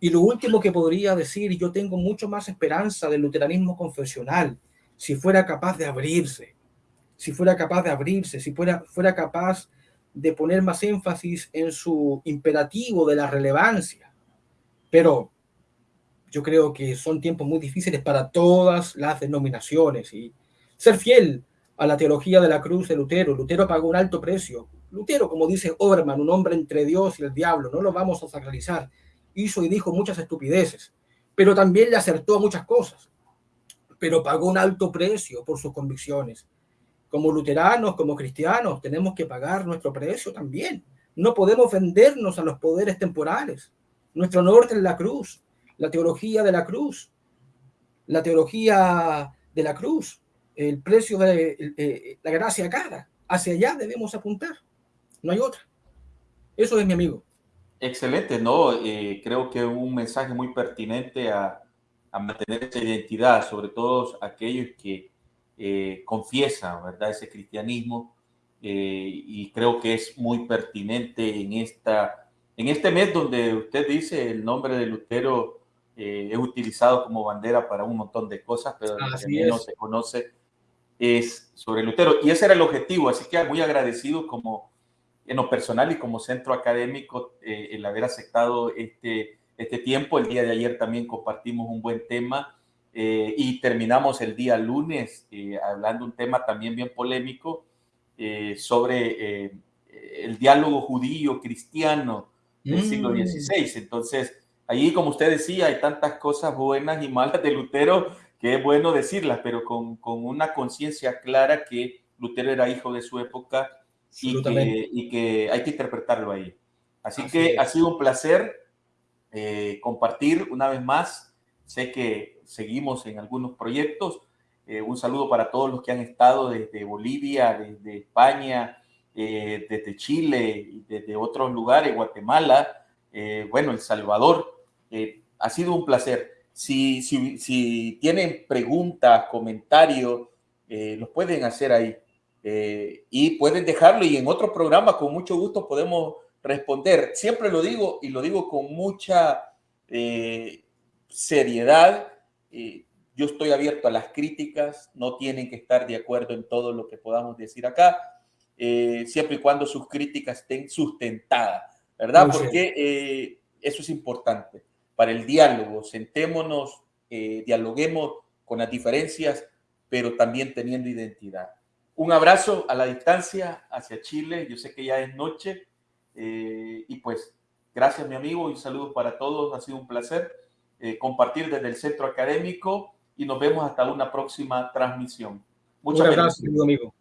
Y lo último que podría decir, yo tengo mucho más esperanza del luteranismo confesional, si fuera capaz de abrirse, si fuera capaz de abrirse, si fuera, fuera capaz de poner más énfasis en su imperativo de la relevancia. Pero yo creo que son tiempos muy difíciles para todas las denominaciones y ser fiel a la teología de la cruz de Lutero. Lutero pagó un alto precio. Lutero, como dice Oberman, un hombre entre Dios y el diablo, no lo vamos a sacralizar hizo y dijo muchas estupideces, pero también le acertó a muchas cosas, pero pagó un alto precio por sus convicciones. Como luteranos, como cristianos, tenemos que pagar nuestro precio también. No podemos vendernos a los poderes temporales. Nuestro norte es la cruz, la teología de la cruz, la teología de la cruz, el precio de eh, la gracia cara. Hacia allá debemos apuntar. No hay otra. Eso es mi amigo. Excelente, ¿no? Eh, creo que un mensaje muy pertinente a, a, mantener esa identidad, sobre todo aquellos que eh, confiesan, ¿verdad? Ese cristianismo. Eh, y creo que es muy pertinente en, esta, en este mes donde usted dice el nombre de Lutero es utilizado como bandera para un montón de cosas, pero que no se conoce es sobre Lutero. Y ese era el objetivo, así que muy agradecido como en lo personal y como centro académico eh, el haber aceptado este, este tiempo. El día de ayer también compartimos un buen tema eh, y terminamos el día lunes eh, hablando un tema también bien polémico sobre el diálogo judío-cristiano del siglo XVI. Mm. Entonces, allí, como usted decía, hay tantas cosas buenas y malas de Lutero que es bueno decirlas, pero con, con una conciencia clara que Lutero era hijo de su época y que, y que, hay que interpretarlo ahí. Así, que ha sido un placer eh, compartir una vez más. Sé que seguimos en algunos proyectos. Eh, un saludo para todos los que han estado desde Bolivia, desde España, eh, desde Chile desde otros lugares, Guatemala, bueno, El Salvador. ha sido un placer. Si, si, si tienen preguntas, comentarios, los pueden hacer ahí. Y pueden dejarlo y en otro programa con mucho gusto podemos responder. Siempre lo digo y lo digo con mucha eh, seriedad. Eh, yo estoy abierto a las críticas, no tienen que estar de acuerdo en todo lo que podamos decir acá, eh, siempre y cuando sus críticas estén sustentadas, ¿verdad? Porque eso es importante para el diálogo. Sentémonos, dialoguemos con las diferencias, pero también teniendo identidad. Un abrazo a la distancia hacia Chile. Yo sé que ya es noche. Eh, y pues, gracias mi amigo y saludos para todos. Ha sido un placer eh, compartir desde el centro académico y nos vemos hasta una próxima transmisión. Muchas gracias, amigo.